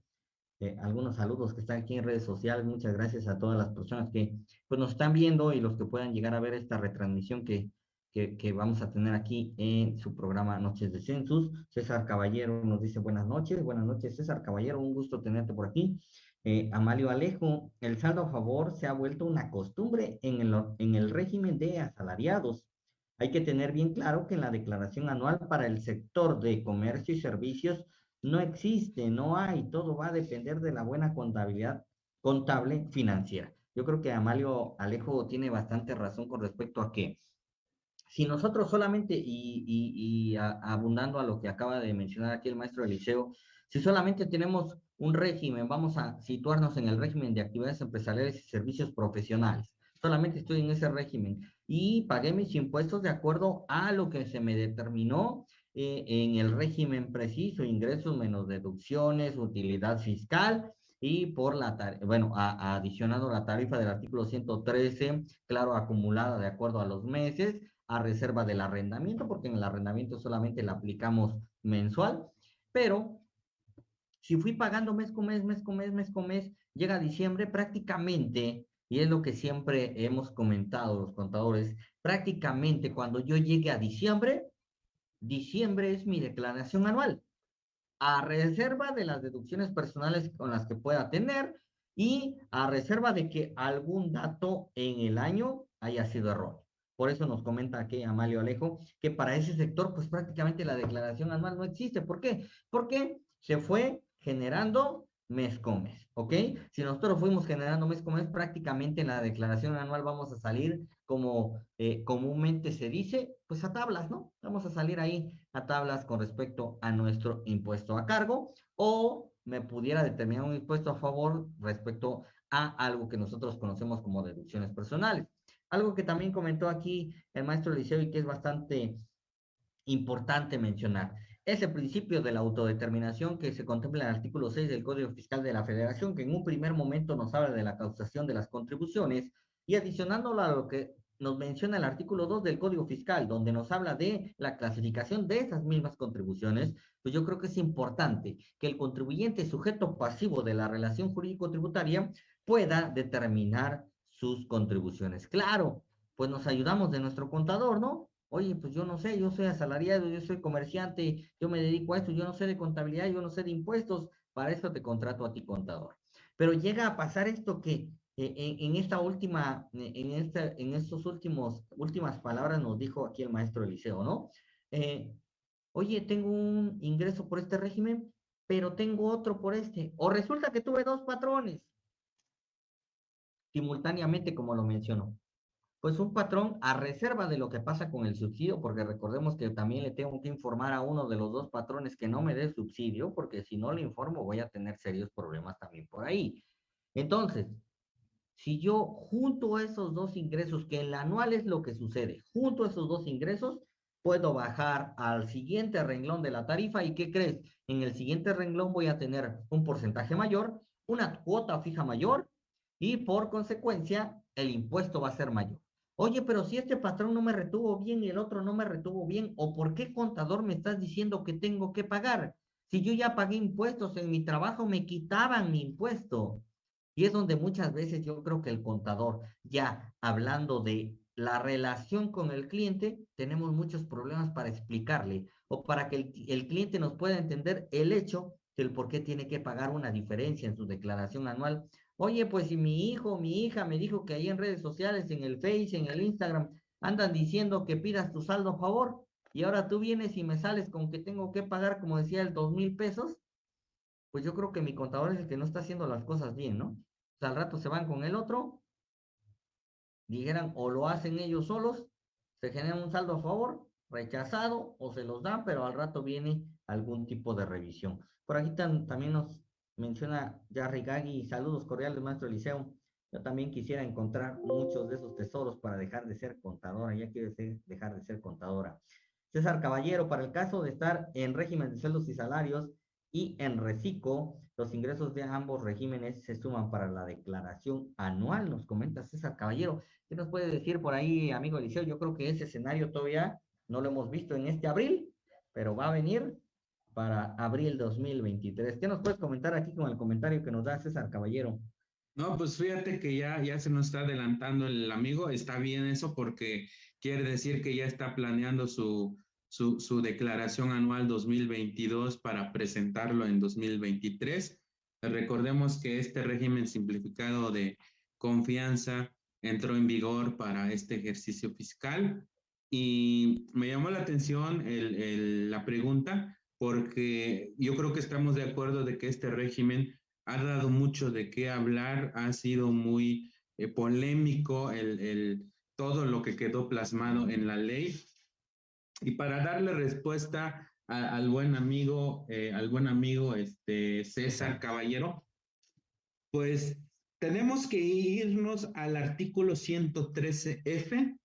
Speaker 2: eh, algunos saludos que están aquí en redes sociales. Muchas gracias a todas las personas que pues, nos están viendo y los que puedan llegar a ver esta retransmisión que, que, vamos a tener aquí en su programa Noches de Census. César Caballero nos dice buenas noches. Buenas noches, César Caballero. Un gusto tenerte por aquí. Eh, Amalio Alejo, el saldo a favor se ha vuelto una costumbre en el, en el régimen de asalariados. Hay que tener bien claro que en la declaración anual para el sector de comercio y servicios no existe, no hay, todo va a depender de la buena contabilidad contable financiera. Yo creo que Amalio Alejo tiene bastante razón con respecto a que si nosotros solamente, y, abundando a lo que acaba de mencionar aquí el maestro Eliseo, si solamente tenemos un régimen, vamos a situarnos en el régimen de actividades empresariales y servicios profesionales, solamente estoy en ese régimen y pagué mis impuestos de acuerdo a lo que se me determinó eh, en el régimen preciso, ingresos menos deducciones, utilidad fiscal y por la, bueno, ha, adicionado la tarifa del artículo 113, claro, acumulada de acuerdo a los meses, a reserva del arrendamiento, porque en el arrendamiento solamente la aplicamos mensual, pero si fui pagando mes con mes, mes con mes, mes con mes, llega diciembre prácticamente, y es lo que siempre hemos comentado los contadores, prácticamente cuando yo llegue a diciembre, diciembre es mi declaración anual, a reserva de las deducciones personales con las que pueda tener y a reserva de que algún dato en el año haya sido error. Por eso nos comenta aquí Amalio Alejo que para ese sector, pues prácticamente la declaración anual no existe. ¿Por qué? Porque se fue generando mes con mes, ¿ok? Si nosotros fuimos generando mes con mes, prácticamente en la declaración anual vamos a salir como eh, comúnmente se dice, pues a tablas, ¿no? Vamos a salir ahí a tablas con respecto a nuestro impuesto a cargo o me pudiera determinar un impuesto a favor respecto a algo que nosotros conocemos como deducciones personales. Algo que también comentó aquí el maestro Liceo y que es bastante importante mencionar ese principio de la autodeterminación que se contempla en el artículo 6 del Código Fiscal de la Federación, que en un primer momento nos habla de la causación de las contribuciones, y adicionándolo a lo que nos menciona el artículo 2 del Código Fiscal, donde nos habla de la clasificación de esas mismas contribuciones, pues yo creo que es importante que el contribuyente sujeto pasivo de la relación jurídico-tributaria pueda determinar sus contribuciones. Claro, pues nos ayudamos de nuestro contador, ¿no? Oye, pues yo no sé, yo soy asalariado, yo soy comerciante, yo me dedico a esto, yo no sé de contabilidad, yo no sé de impuestos, para eso te contrato a ti contador. Pero llega a pasar esto que eh, en, esta última, en, esta, en estos últimos, últimas palabras nos dijo aquí el maestro Eliseo, ¿no? Eh, oye, tengo un ingreso por este régimen, pero tengo otro por este. O resulta que tuve dos patrones simultáneamente, como lo mencionó pues un patrón a reserva de lo que pasa con el subsidio, porque recordemos que también le tengo que informar a uno de los dos patrones que no me dé subsidio, porque si no le informo voy a tener serios problemas también por ahí. Entonces, si yo junto a esos dos ingresos, que en anual es lo que sucede, junto a esos dos ingresos, puedo bajar al siguiente renglón de la tarifa y ¿qué crees? En el siguiente renglón voy a tener un porcentaje mayor, una cuota fija mayor y por consecuencia el impuesto va a ser mayor. Oye, pero si este patrón no me retuvo bien y el otro no me retuvo bien, ¿o por qué contador me estás diciendo que tengo que pagar? Si yo ya pagué impuestos en mi trabajo, me quitaban mi impuesto. Y es donde muchas veces yo creo que el contador, ya hablando de la relación con el cliente, tenemos muchos problemas para explicarle o para que el, el cliente nos pueda entender el hecho del por qué tiene que pagar una diferencia en su declaración anual. Oye, pues si mi hijo mi hija me dijo que ahí en redes sociales, en el Face, en el Instagram, andan diciendo que pidas tu saldo a favor y ahora tú vienes y me sales con que tengo que pagar, como decía, el dos mil pesos, pues yo creo que mi contador es el que no está haciendo las cosas bien, ¿no? O sea, al rato se van con el otro, dijeran, o lo hacen ellos solos, se genera un saldo a favor, rechazado, o se los dan, pero al rato viene algún tipo de revisión. Por aquí también nos menciona Jarry Gagui, saludos cordiales, maestro Eliseo. Yo también quisiera encontrar muchos de esos tesoros para dejar de ser contadora, ya quiero dejar de ser contadora. César Caballero, para el caso de estar en régimen de sueldos y salarios y en reciclo, los ingresos de ambos regímenes se suman para la declaración anual, nos comenta César Caballero. ¿Qué nos puede decir por ahí, amigo Eliseo? Yo creo que ese escenario todavía no lo hemos visto en este abril, pero va a venir para abril 2023. ¿Qué nos puedes comentar aquí con el comentario que nos da César Caballero?
Speaker 3: No, pues fíjate que ya, ya se nos está adelantando el amigo, está bien eso porque quiere decir que ya está planeando su, su, su declaración anual 2022 para presentarlo en 2023. Recordemos que este régimen simplificado de confianza entró en vigor para este ejercicio fiscal y me llamó la atención el, el, la pregunta porque yo creo que estamos de acuerdo de que este régimen ha dado mucho de qué hablar, ha sido muy eh, polémico el, el, todo lo que quedó plasmado en la ley. Y para darle respuesta a, al buen amigo, eh, al buen amigo este, César Caballero, pues tenemos que irnos al artículo 113F.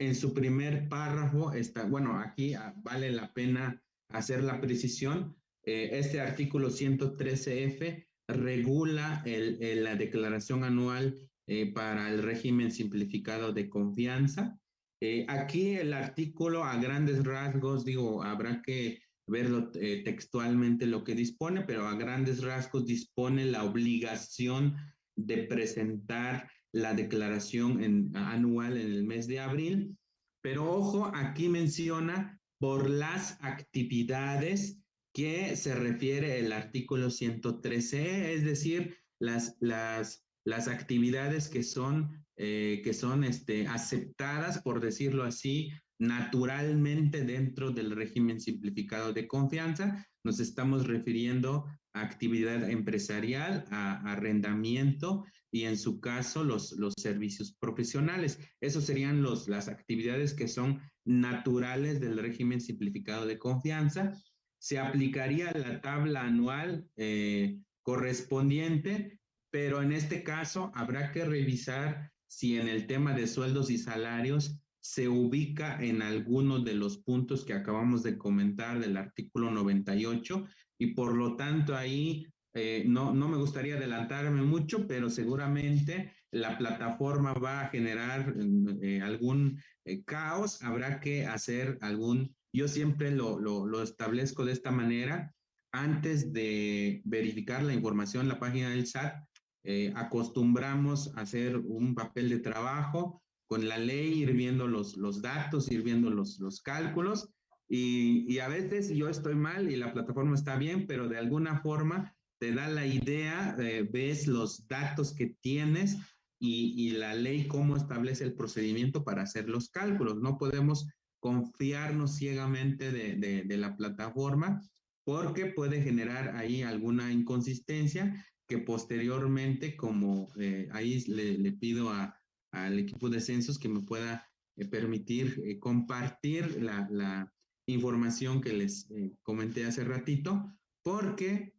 Speaker 3: En su primer párrafo está, bueno, aquí ah, vale la pena hacer la precisión, eh, este artículo 113F regula el, la declaración anual eh, para el régimen simplificado de confianza. Eh, aquí el artículo a grandes rasgos, digo, habrá que verlo textualmente lo que dispone, pero a grandes rasgos dispone la obligación de presentar la declaración anual en el mes de abril. Pero ojo, aquí menciona por las actividades que se refiere el artículo 113, es decir, las, las, las actividades que son, eh, que son este, aceptadas, por decirlo así, naturalmente dentro del régimen simplificado de confianza. Nos estamos refiriendo a actividad empresarial, a arrendamiento y en su caso los, los servicios profesionales. Esos serían los, las actividades que son naturales del régimen simplificado de confianza. Se aplicaría la tabla anual eh, correspondiente, pero en este caso habrá que revisar si en el tema de sueldos y salarios se ubica en alguno de los puntos que acabamos de comentar del artículo 98 y por lo tanto ahí eh, no, no me gustaría adelantarme mucho, pero seguramente la plataforma va a generar eh, algún eh, caos, habrá que hacer algún, yo siempre lo, lo, establezco de esta manera, antes de verificar la información la página del SAT, eh, acostumbramos a hacer un papel de trabajo con la ley, ir viendo los, los datos, ir viendo los, los cálculos, y, y a veces yo estoy mal y la plataforma está bien, pero de alguna forma te da la idea, eh, ves los datos que tienes y, y, la ley cómo establece el procedimiento para hacer los cálculos. No podemos confiarnos ciegamente de, de, de la plataforma porque puede generar ahí alguna inconsistencia que posteriormente, como eh, ahí le, le pido al equipo de censos que me pueda eh, permitir eh, compartir la, la, información que les eh, comenté hace ratito, porque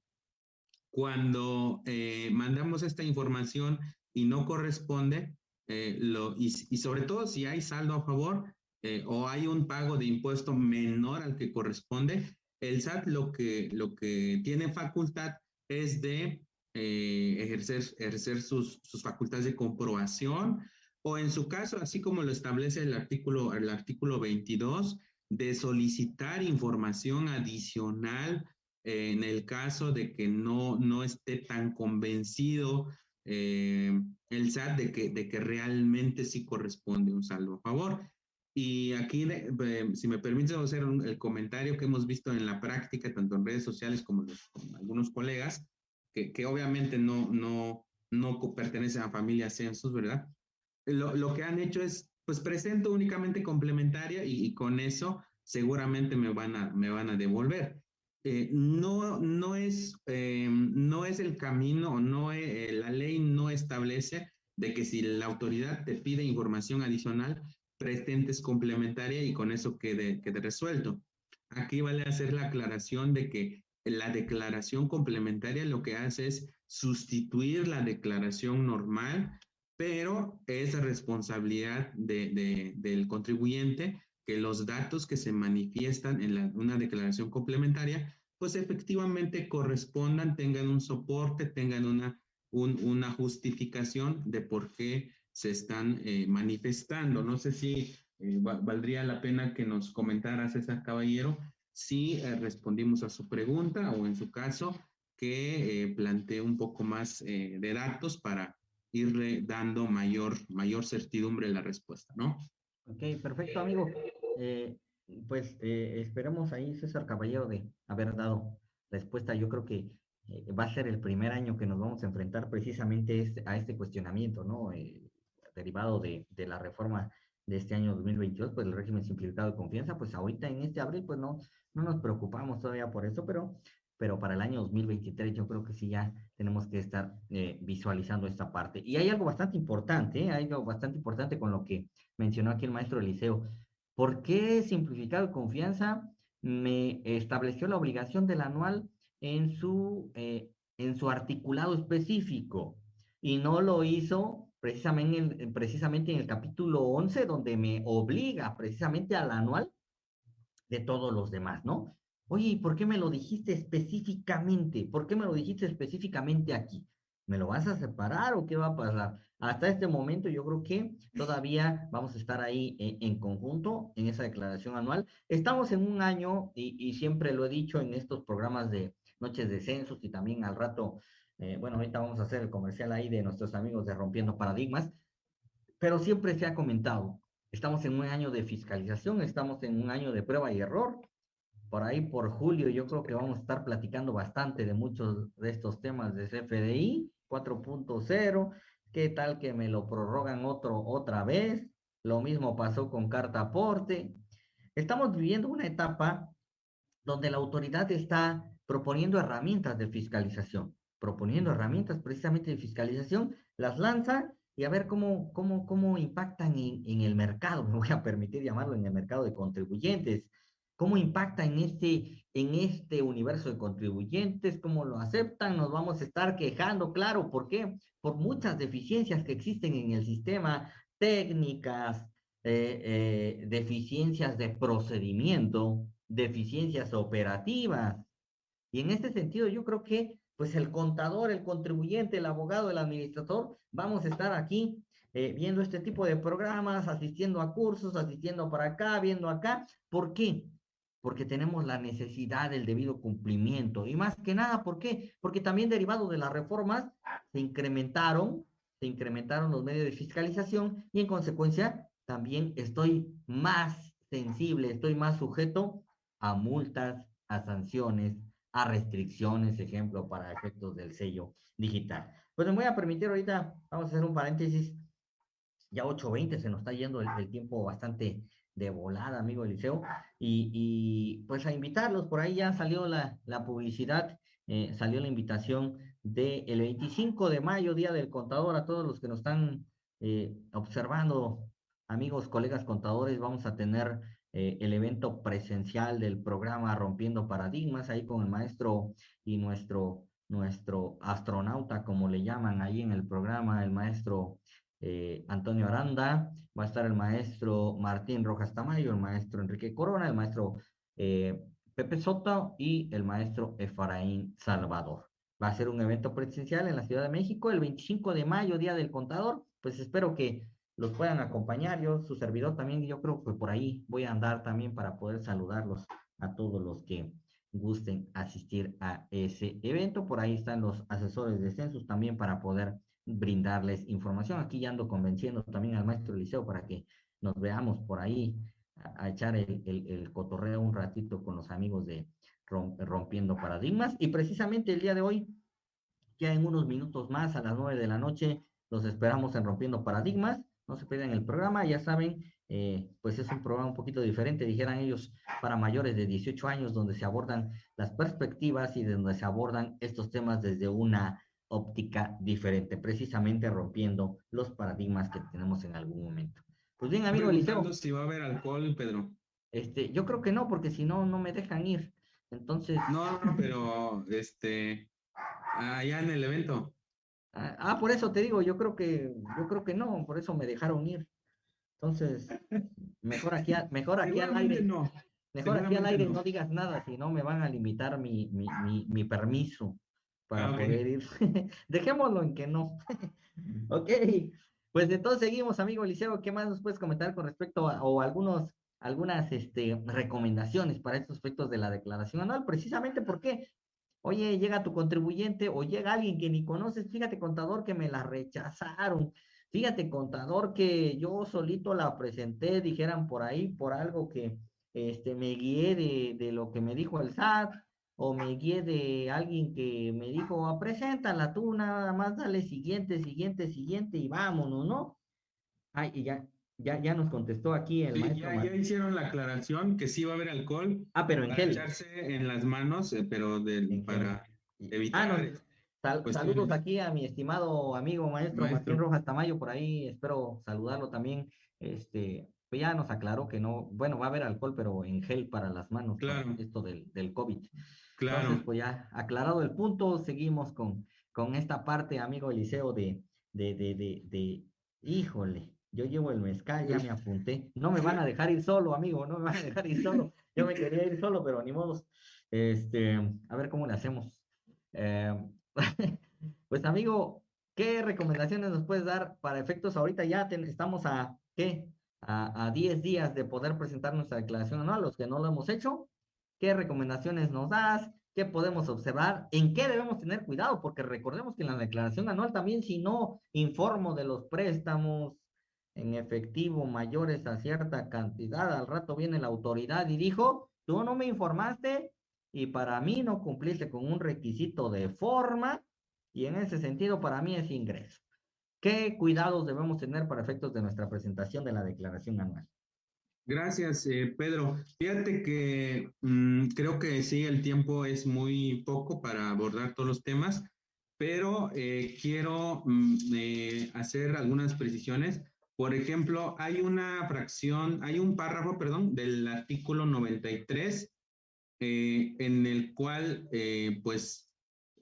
Speaker 3: cuando eh, mandamos esta información y no corresponde, eh, lo, y, y, sobre todo si hay saldo a favor eh, o hay un pago de impuesto menor al que corresponde, el SAT lo que, lo que tiene facultad es de eh, ejercer, ejercer sus, sus, facultades de comprobación o en su caso, así como lo establece el artículo, el artículo 22, de solicitar información adicional eh, en el caso de que no, no esté tan convencido eh, el SAT de que, de que realmente sí corresponde un saldo a favor. Y aquí, si me permite hacer el comentario que hemos visto en la práctica, tanto en redes sociales como, con algunos colegas, que, que, obviamente no, no, no pertenecen a familias censos, ¿verdad? Lo, lo, que han hecho es, pues presento únicamente complementaria y, con eso seguramente me van a, me van a devolver. Eh, no, no, es, eh, no es el camino, no eh, la ley no establece de que si la autoridad te pide información adicional, presentes complementaria y con eso quede, quede resuelto. Aquí vale hacer la aclaración de que la declaración complementaria lo que hace es sustituir la declaración normal, pero es responsabilidad de, del contribuyente que los datos que se manifiestan en una declaración complementaria, pues efectivamente correspondan, tengan un soporte, tengan una, una justificación de por qué se están eh, manifestando. No sé si eh, valdría la pena que nos comentara César Caballero si eh, respondimos a su pregunta o en su caso que plantee un poco más de datos para irle dando mayor, mayor certidumbre a la respuesta, ¿no?
Speaker 2: Ok, perfecto, amigo. Pues esperemos ahí, César Caballero, de haber dado respuesta. Yo creo que va a ser el primer año que nos vamos a enfrentar precisamente este, a este cuestionamiento, ¿no? derivado de, de, la reforma de este año 2022, pues el régimen simplificado de confianza, pues ahorita en este abril, pues no, no nos preocupamos todavía por eso, pero, pero para el año 2023 yo creo que sí ya tenemos que estar eh, visualizando esta parte. Y hay algo bastante importante, ¿eh? hay algo bastante importante con lo que mencionó aquí el maestro Eliseo. ¿Por qué simplificado de confianza me estableció la obligación del anual en su, eh, en su articulado específico? Y no lo hizo precisamente en, precisamente en el capítulo 11, donde me obliga precisamente al anual de todos los demás, ¿no? Oye, ¿por qué me lo dijiste específicamente? ¿Por qué me lo dijiste específicamente aquí? ¿Me lo vas a separar o qué va a pasar? Hasta este momento yo creo que todavía vamos a estar ahí en, conjunto en esa declaración anual. Estamos en un año y, y, siempre lo he dicho en estos programas de noches de censos y también al rato eh, bueno, ahorita vamos a hacer el comercial ahí de nuestros amigos de Rompiendo Paradigmas, pero siempre se ha comentado, estamos en un año de fiscalización, estamos en un año de prueba y error. Por ahí, por julio, yo creo que vamos a estar platicando bastante de muchos de estos temas de CFDI 4.0. ¿Qué tal que me lo prorrogan otro, otra vez? Lo mismo pasó con carta aporte. Estamos viviendo una etapa donde la autoridad está proponiendo herramientas de fiscalización proponiendo herramientas precisamente de fiscalización, las lanza y a ver cómo, cómo, cómo impactan en, en, el mercado, me voy a permitir llamarlo en el mercado de contribuyentes, cómo impacta en este, en este universo de contribuyentes, cómo lo aceptan, nos vamos a estar quejando, claro, ¿por qué? Por muchas deficiencias que existen en el sistema, técnicas, eh, eh, deficiencias de procedimiento, deficiencias operativas. Y en este sentido, yo creo que pues el contador, el contribuyente, el abogado, el administrador, vamos a estar aquí eh, viendo este tipo de programas, asistiendo a cursos, asistiendo para acá, viendo acá. ¿Por qué? Porque tenemos la necesidad del debido cumplimiento. Y más que nada, ¿por qué? Porque también derivado de las reformas se incrementaron, se incrementaron los medios de fiscalización y en consecuencia también estoy más sensible, estoy más sujeto a multas, a sanciones, a restricciones, ejemplo, para efectos del sello digital. Pues me voy a permitir ahorita, vamos a hacer un paréntesis, ya 8.20, se nos está yendo el, tiempo bastante de volada, amigo Eliseo, y, y, pues a invitarlos, por ahí ya salió la, la publicidad, eh, salió la invitación del el 25 de mayo, Día del Contador, a todos los que nos están eh, observando, amigos, colegas contadores, vamos a tener eh, el evento presencial del programa Rompiendo Paradigmas, ahí con el maestro y nuestro, nuestro astronauta, como le llaman ahí en el programa, el maestro eh, Antonio Aranda, va a estar el maestro Martín Rojas Tamayo, el maestro Enrique Corona, el maestro eh, Pepe Soto y el maestro Efraín Salvador. Va a ser un evento presencial en la Ciudad de México el 25 de mayo, Día del Contador. Pues espero que los puedan acompañar. Yo, su servidor también, yo creo que por ahí voy a andar también para poder saludarlos a todos los que gusten asistir a ese evento. Por ahí están los asesores de censos también para poder brindarles información. Aquí ya ando convenciendo también al maestro Liceo para que nos veamos por ahí a, echar el, el, cotorreo un ratito con los amigos de Rompiendo Paradigmas. Y precisamente el día de hoy, ya en unos minutos más, a las nueve de la noche, los esperamos en Rompiendo Paradigmas. No se pierdan el programa, ya saben, eh, pues es un programa un poquito diferente, dijeran ellos, para mayores de 18 años, donde se abordan las perspectivas y donde se abordan estos temas desde una óptica diferente, precisamente rompiendo los paradigmas que tenemos en algún momento.
Speaker 3: Pues bien, amigo Eliseo. si va a haber alcohol, Pedro.
Speaker 2: Este, yo creo que no, porque si no, no me dejan ir. Entonces.
Speaker 3: No, pero este, allá en el evento.
Speaker 2: Ah, ah, por eso te digo, yo creo que, yo creo que no, por eso me dejaron ir. Entonces, mejor aquí, mejor aquí al aire. No. Mejor aquí al aire no. digas nada, si no me van a limitar mi, mi, mi, permiso para ah, poder ir. Dejémoslo en que no. ok, pues entonces seguimos, amigo Eliseo. ¿Qué más nos puedes comentar con respecto a, o algunos, algunas este, recomendaciones para estos aspectos de la declaración anual? Precisamente porque, oye, llega tu contribuyente o llega alguien que ni conoces, fíjate, contador, que me la rechazaron. Fíjate, contador, que yo solito la presenté, dijeran por ahí, por algo que este, me guié de, de lo que me dijo el SAT o me guié de alguien que me dijo, ah, preséntala tú, nada más dale siguiente, siguiente, siguiente y vámonos, ¿no? Ay, y ya, ya, ya nos contestó aquí el maestro.
Speaker 3: Ya, ya, hicieron la aclaración que sí va a haber alcohol.
Speaker 2: Ah, pero en gel.
Speaker 3: echarse en las manos, eh, pero para evitar.
Speaker 2: Ah, saludos aquí a mi estimado amigo maestro, Martín Rojas Tamayo, por ahí espero saludarlo también. Este, pues ya nos aclaró que no, bueno, va a haber alcohol, pero en gel para las manos, claro. esto del, del COVID. Claro. Entonces, pues ya aclarado el punto, seguimos con, con esta parte, amigo Eliseo, de, de, de, de, de, híjole, yo llevo el mezcal, ya me apunté. No me van a dejar ir solo, amigo, no me van a dejar ir solo. Yo me quería ir solo, pero ni modo. Este, a ver cómo le hacemos. Eh, pues, amigo, ¿qué recomendaciones nos puedes dar para efectos? Ahorita ya estamos a, ¿qué? A, a 10 días de poder presentar nuestra declaración anual, los que no lo hemos hecho qué recomendaciones nos das, qué podemos observar, en qué debemos tener cuidado, porque recordemos que en la declaración anual también si no informo de los préstamos en efectivo mayores a cierta cantidad, al rato viene la autoridad y dijo, tú no me informaste y para mí no cumpliste con un requisito de forma y en ese sentido para mí es ingreso. ¿Qué cuidados debemos tener para efectos de nuestra presentación de la declaración anual?
Speaker 3: Gracias, eh, Pedro. Fíjate que mm, creo que sí, el tiempo es muy poco para abordar todos los temas, pero eh, quiero mm, eh, hacer algunas precisiones. Por ejemplo, hay una fracción, hay un párrafo, perdón, del artículo 93, en el cual, pues,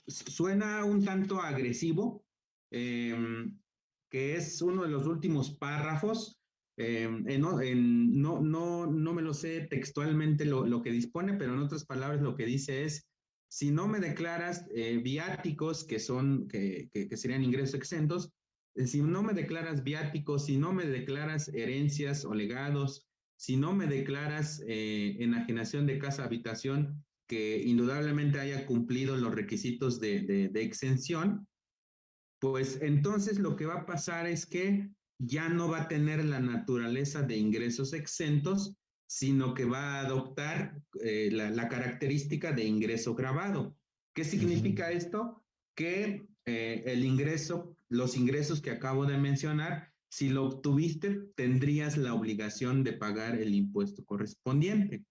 Speaker 3: suena un tanto agresivo, em, que es uno de los últimos párrafos Em, no, no, no, me lo sé textualmente lo, que dispone, pero en otras palabras lo que dice es, si no me declaras eh, viáticos, que son, que, que, serían ingresos exentos, eh, si no me declaras viáticos, si no me declaras herencias o legados, si no me declaras eh, enajenación de casa habitación que indudablemente haya cumplido los requisitos de, de exención, pues entonces lo que va a pasar es que ya no va a tener la naturaleza de ingresos exentos, sino que va a adoptar eh, la, característica de ingreso grabado. ¿Qué significa esto? Que eh, el ingreso, los ingresos que acabo de mencionar, si lo obtuviste, tendrías la obligación de pagar el impuesto correspondiente.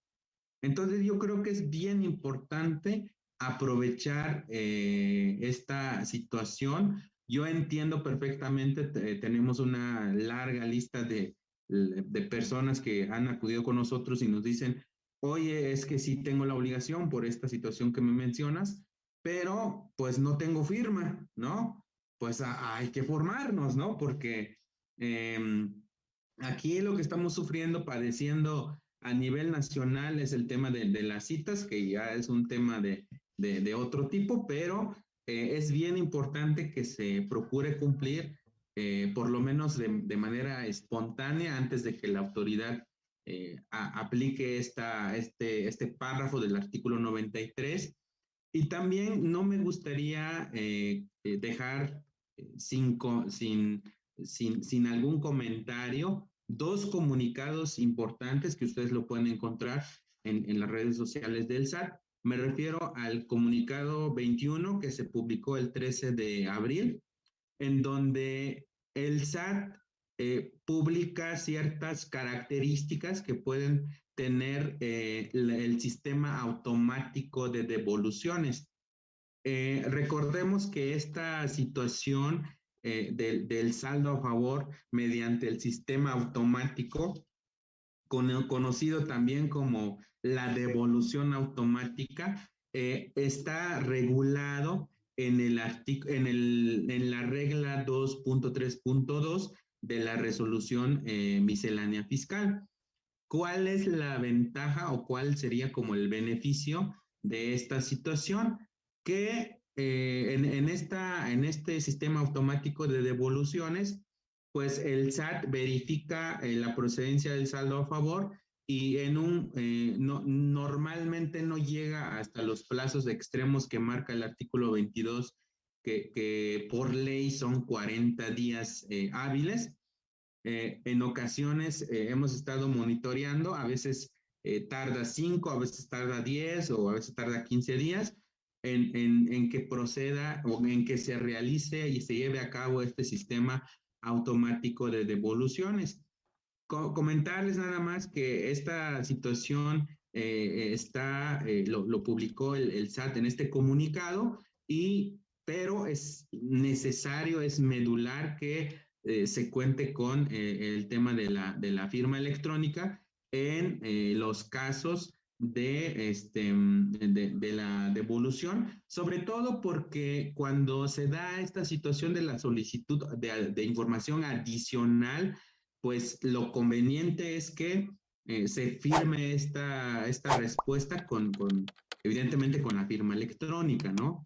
Speaker 3: Entonces yo creo que es bien importante aprovechar eh, esta situación yo entiendo perfectamente, tenemos una larga lista de, de, personas que han acudido con nosotros y nos dicen, oye, es que sí tengo la obligación por esta situación que me mencionas, pero pues no tengo firma, ¿no? Pues hay que formarnos, ¿no? Porque em, aquí lo que estamos sufriendo, padeciendo a nivel nacional es el tema de, de las citas, que ya es un tema de, de, otro tipo, pero eh, es bien importante que se procure cumplir eh, por lo menos de, manera espontánea, antes de que la autoridad eh, aplique esta, este, este párrafo del artículo 93. Y también no me gustaría dejar sin, sin, sin, sin algún comentario dos comunicados importantes que ustedes lo pueden encontrar en, en las redes sociales del SAT. Me refiero al comunicado 21 que se publicó el 13 de abril, en donde el SAT eh, publica ciertas características que pueden tener eh, el sistema automático de devoluciones. Eh, recordemos que esta situación del, del, saldo a favor mediante el sistema automático, conocido también como la devolución automática eh, está regulado en, el en, el, en la regla 2.3.2 de la resolución eh, miscelánea fiscal. ¿Cuál es la ventaja o cuál sería como el beneficio de esta situación? Que eh, en, en, esta, en este sistema automático de devoluciones, pues el SAT verifica la procedencia del saldo a favor y en un, eh, no, normalmente no llega hasta los plazos extremos que marca el artículo 22, que, que por ley son 40 días eh, hábiles. Eh, en ocasiones hemos estado monitoreando, a veces tarda 5, a veces tarda 10 o a veces tarda 15 días en, en, en que proceda o en que se realice y se lleve a cabo este sistema automático de devoluciones comentarles nada más que esta situación eh, está, eh, lo, publicó el, SAT en este comunicado, y, pero es necesario, es medular que eh, se cuente con el tema de la, de la firma electrónica en los casos de, este, de, la devolución, sobre todo porque cuando se da esta situación de la solicitud de, de información adicional, pues lo conveniente es que eh, se firme esta, esta respuesta con, con, evidentemente, con la firma electrónica, ¿no?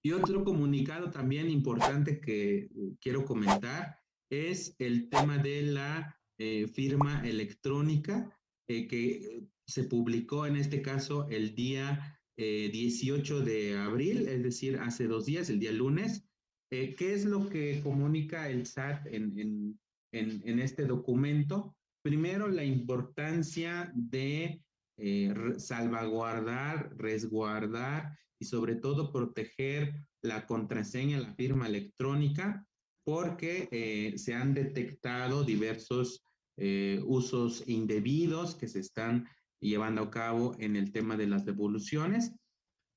Speaker 3: Y otro comunicado también importante que quiero comentar es el tema de la eh, firma electrónica eh, que se publicó en este caso el día 18 de abril, es decir, hace dos días, el día lunes. ¿Qué es lo que comunica el SAT en, este documento. Primero, la importancia de eh, salvaguardar, resguardar y sobre todo proteger la contraseña, la firma electrónica, porque eh, se han detectado diversos eh, usos indebidos que se están llevando a cabo en el tema de las devoluciones.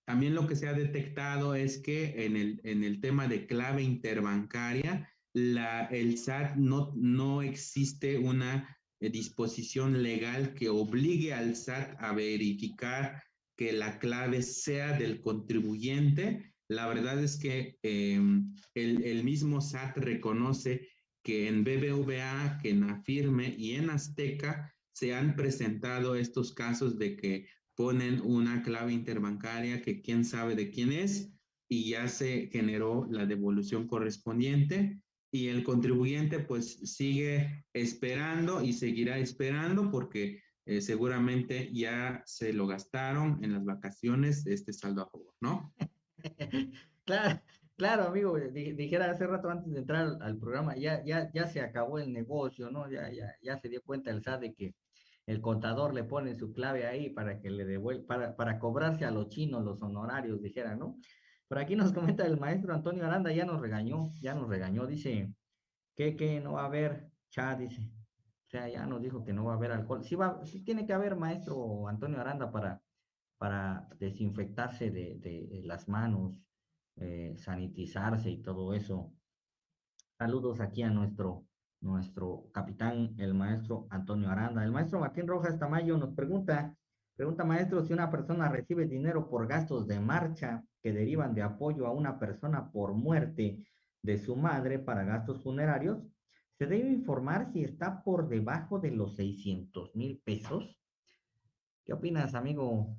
Speaker 3: También lo que se ha detectado es que en el, en el tema de clave interbancaria la, el SAT no, no existe una eh, disposición legal que obligue al SAT a verificar que la clave sea del contribuyente. La verdad es que em, el, el, mismo SAT reconoce que en BBVA, que en Afirme y en Azteca se han presentado estos casos de que ponen una clave interbancaria que quién sabe de quién es y ya se generó la devolución correspondiente y el contribuyente pues sigue esperando y seguirá esperando porque eh, seguramente ya se lo gastaron en las vacaciones este saldo a favor, ¿no?
Speaker 2: claro, claro, amigo, dijera hace rato antes de entrar al, programa, ya, ya, ya se acabó el negocio, ¿no? Ya, ya, ya se dio cuenta el SAT de que el contador le pone su clave ahí para que le devuelva, para, para cobrarse a los chinos los honorarios, dijera, ¿no? Por aquí nos comenta el maestro Antonio Aranda, ya nos regañó, ya nos regañó, dice que, que no va a haber chat, dice. O sea, ya nos dijo que no va a haber alcohol. Sí, va, sí tiene que haber, maestro Antonio Aranda, para, para desinfectarse de, las manos, eh, sanitizarse y todo eso. Saludos aquí a nuestro, nuestro capitán, el maestro Antonio Aranda. El maestro Martín Rojas Tamayo nos pregunta, pregunta maestro, si una persona recibe dinero por gastos de marcha, que derivan de apoyo a una persona por muerte de su madre para gastos funerarios, se debe informar si está por debajo de los 600 mil pesos. ¿Qué opinas, amigo?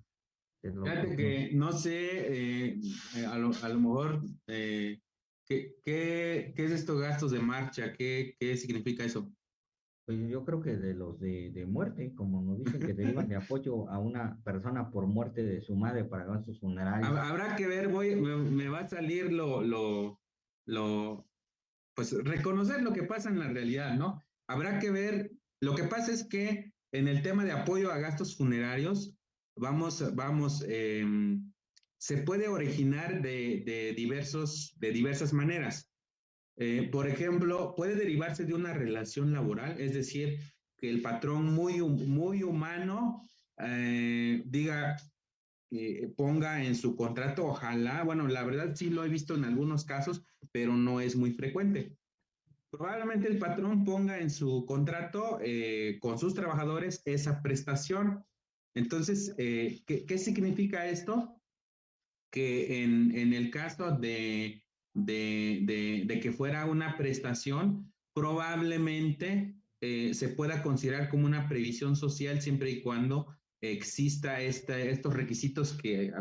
Speaker 3: Fíjate que no sé, eh, a, lo, mejor eh, ¿Qué, qué, qué es estos gastos de marcha? ¿Qué, qué significa eso?
Speaker 2: Pues yo creo que de los de, de muerte, como nos dicen que derivan de apoyo a una persona por muerte de su madre para gastos funerarios.
Speaker 3: Habrá que ver, voy, me, va a salir lo, lo, lo, pues reconocer lo que pasa en la realidad, ¿no? Habrá que ver, lo que pasa es que en el tema de apoyo a gastos funerarios, vamos, vamos, em, se puede originar de, de, diversos, de diversas maneras. Eh, por ejemplo, puede derivarse de una relación laboral, es decir, que el patrón muy, muy humano eh, diga, eh, ponga en su contrato, ojalá, bueno, la verdad sí lo he visto en algunos casos, pero no es muy frecuente. Probablemente el patrón ponga en su contrato con sus trabajadores esa prestación. Entonces, ¿qué, ¿qué, significa esto? Que en, en el caso de de, de, que fuera una prestación, probablemente eh, se pueda considerar como una previsión social siempre y cuando exista estos requisitos que eh,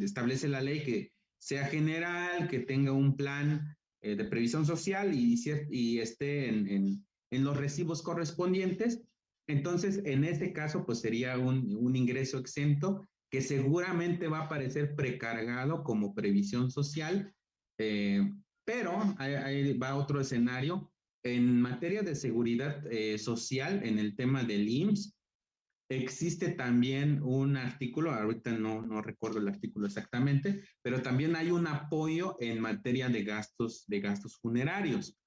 Speaker 3: establece la ley, que sea general, que tenga un plan eh, de previsión social y, y esté en, en, en, los recibos correspondientes. Entonces, en este caso, pues sería un, un ingreso exento que seguramente va a aparecer precargado como previsión social eh, pero ahí, va otro escenario. En materia de seguridad eh, social, en el tema del IMSS, existe también un artículo, ahorita no, no recuerdo el artículo exactamente, pero también hay un apoyo en materia de gastos, de gastos funerarios.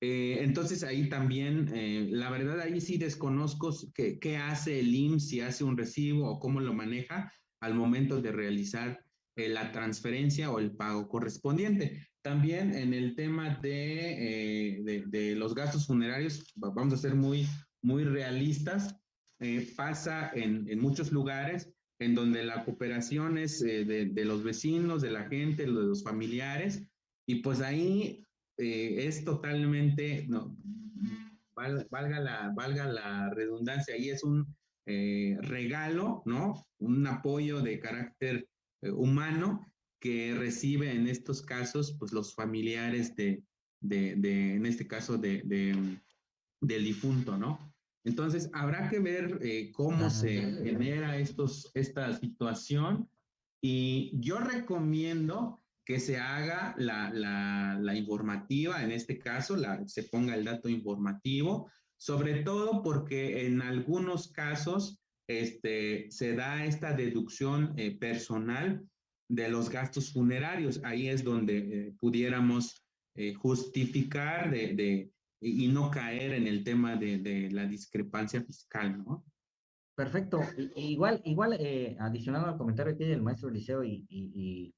Speaker 3: Eh, entonces ahí también, la verdad ahí sí desconozco qué hace el IMSS, si hace un recibo o cómo lo maneja al momento de realizar eh, la transferencia o el pago correspondiente. También en el tema de, eh, de, los gastos funerarios, vamos a ser muy, muy realistas, eh, pasa en, en, muchos lugares en donde la cooperación es de, de, los vecinos, de la gente, de los familiares, y pues ahí es totalmente, no, valga, la, valga la redundancia, ahí es un regalo, ¿no? Un apoyo de carácter eh, humano que recibe en estos casos, pues los familiares de, de, de en este caso, de, de, del difunto, ¿no? Entonces, habrá que ver eh, cómo se genera estos, esta situación y yo recomiendo que se haga la, la, la informativa, en este caso, la, se ponga el dato informativo, sobre todo porque en algunos casos este, se da esta deducción eh, personal de los gastos funerarios. Ahí es donde eh, pudiéramos eh, justificar de, y no caer en el tema de, la discrepancia fiscal, ¿no?
Speaker 2: Perfecto. igual, igual adicionando al comentario aquí del maestro Liceo y, y,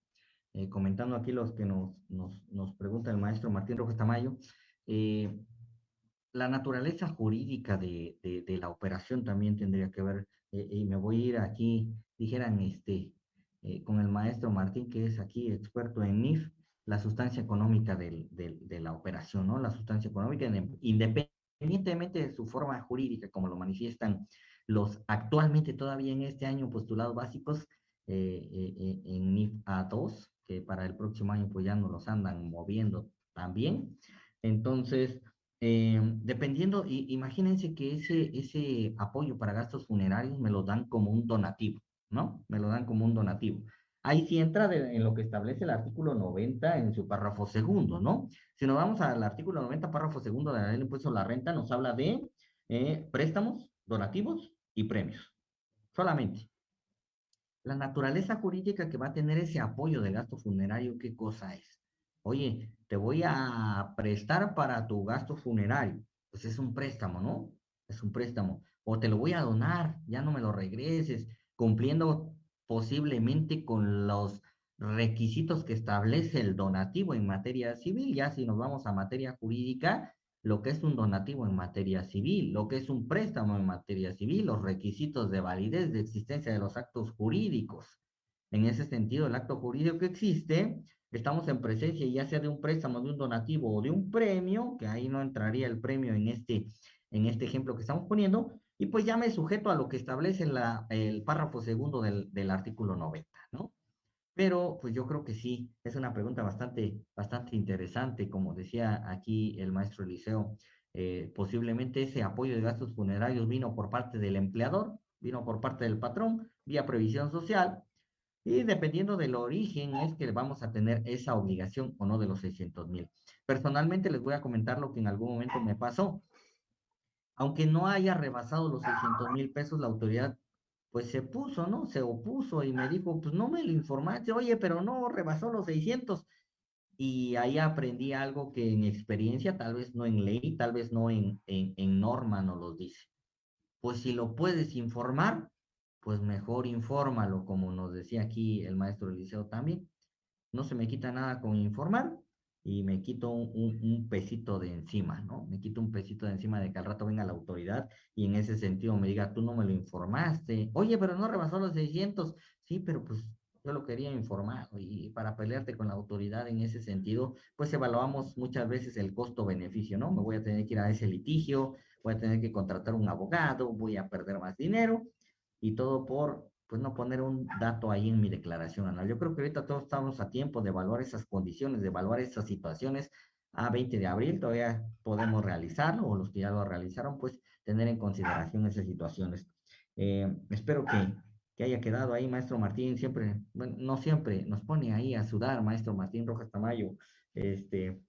Speaker 2: comentando aquí los que nos, nos, nos, pregunta el maestro Martín Rojas Tamayo, la naturaleza jurídica de, de, la operación también tendría que ver, eh, y me voy a ir aquí, dijeran, este, eh, con el maestro Martín, que es aquí experto en NIF, la sustancia económica del, de la operación, ¿no? La sustancia económica, independientemente de su forma jurídica, como lo manifiestan los actualmente todavía en este año postulados básicos eh, en NIF A2, que para el próximo año pues ya nos los andan moviendo también. Entonces, eh, dependiendo, imagínense que ese, ese apoyo para gastos funerarios me lo dan como un donativo, ¿no? Me lo dan como un donativo. Ahí sí entra en lo que establece el artículo 90 en su párrafo segundo, ¿no? Si nos vamos al artículo 90, párrafo segundo de la ley del impuesto a la renta, nos habla de eh, préstamos, donativos y premios. Solamente. La naturaleza jurídica que va a tener ese apoyo de gasto funerario, ¿qué cosa es? Oye, te voy a prestar para tu gasto funerario. Pues es un préstamo, ¿no? Es un préstamo. O te lo voy a donar, ya no me lo regreses, cumpliendo posiblemente con los requisitos que establece el donativo en materia civil. Ya si nos vamos a materia jurídica, lo que es un donativo en materia civil, lo que es un préstamo en materia civil, los requisitos de validez de existencia de los actos jurídicos. En ese sentido, el acto jurídico que existe estamos en presencia ya sea de un préstamo, de un donativo o de un premio, que ahí no entraría el premio en este, en este ejemplo que estamos poniendo, y pues ya me sujeto a lo que establece el párrafo segundo del, del artículo 90, ¿no? Pero pues yo creo que sí, es una pregunta bastante, bastante interesante, como decía aquí el maestro Eliseo, eh, posiblemente ese apoyo de gastos funerarios vino por parte del empleador, vino por parte del patrón, vía previsión social, y dependiendo del origen es que vamos a tener esa obligación o no de los 600 mil. Personalmente les voy a comentar lo que en algún momento me pasó. Aunque no haya rebasado los 600 mil pesos, la autoridad pues se puso, ¿no? Se opuso y me dijo, pues no me lo informaste, oye, pero no rebasó los 600. Y ahí aprendí algo que en experiencia, tal vez no en ley, tal vez no en, en, en norma nos lo dice. Pues si lo puedes informar, pues mejor infórmalo, como nos decía aquí el maestro Eliseo también. No se me quita nada con informar y me quito un, pesito de encima, ¿no? Me quito un pesito de encima de que al rato venga la autoridad y en ese sentido me diga, tú no me lo informaste. Oye, pero no rebasó los 600. Sí, pero pues yo lo quería informar y para pelearte con la autoridad en ese sentido, pues evaluamos muchas veces el costo-beneficio, ¿no? Me voy a tener que ir a ese litigio, voy a tener que contratar un abogado, voy a perder más dinero y todo por pues no poner un dato ahí en mi declaración anual. Yo creo que ahorita todos estamos a tiempo de evaluar esas condiciones, de evaluar esas situaciones. A 20 de abril todavía podemos realizarlo, o los que ya lo realizaron, pues tener en consideración esas situaciones. Eh, espero que, que, haya quedado ahí, maestro Martín, siempre, bueno, no siempre, nos pone ahí a sudar, maestro Martín Rojas Tamayo, este,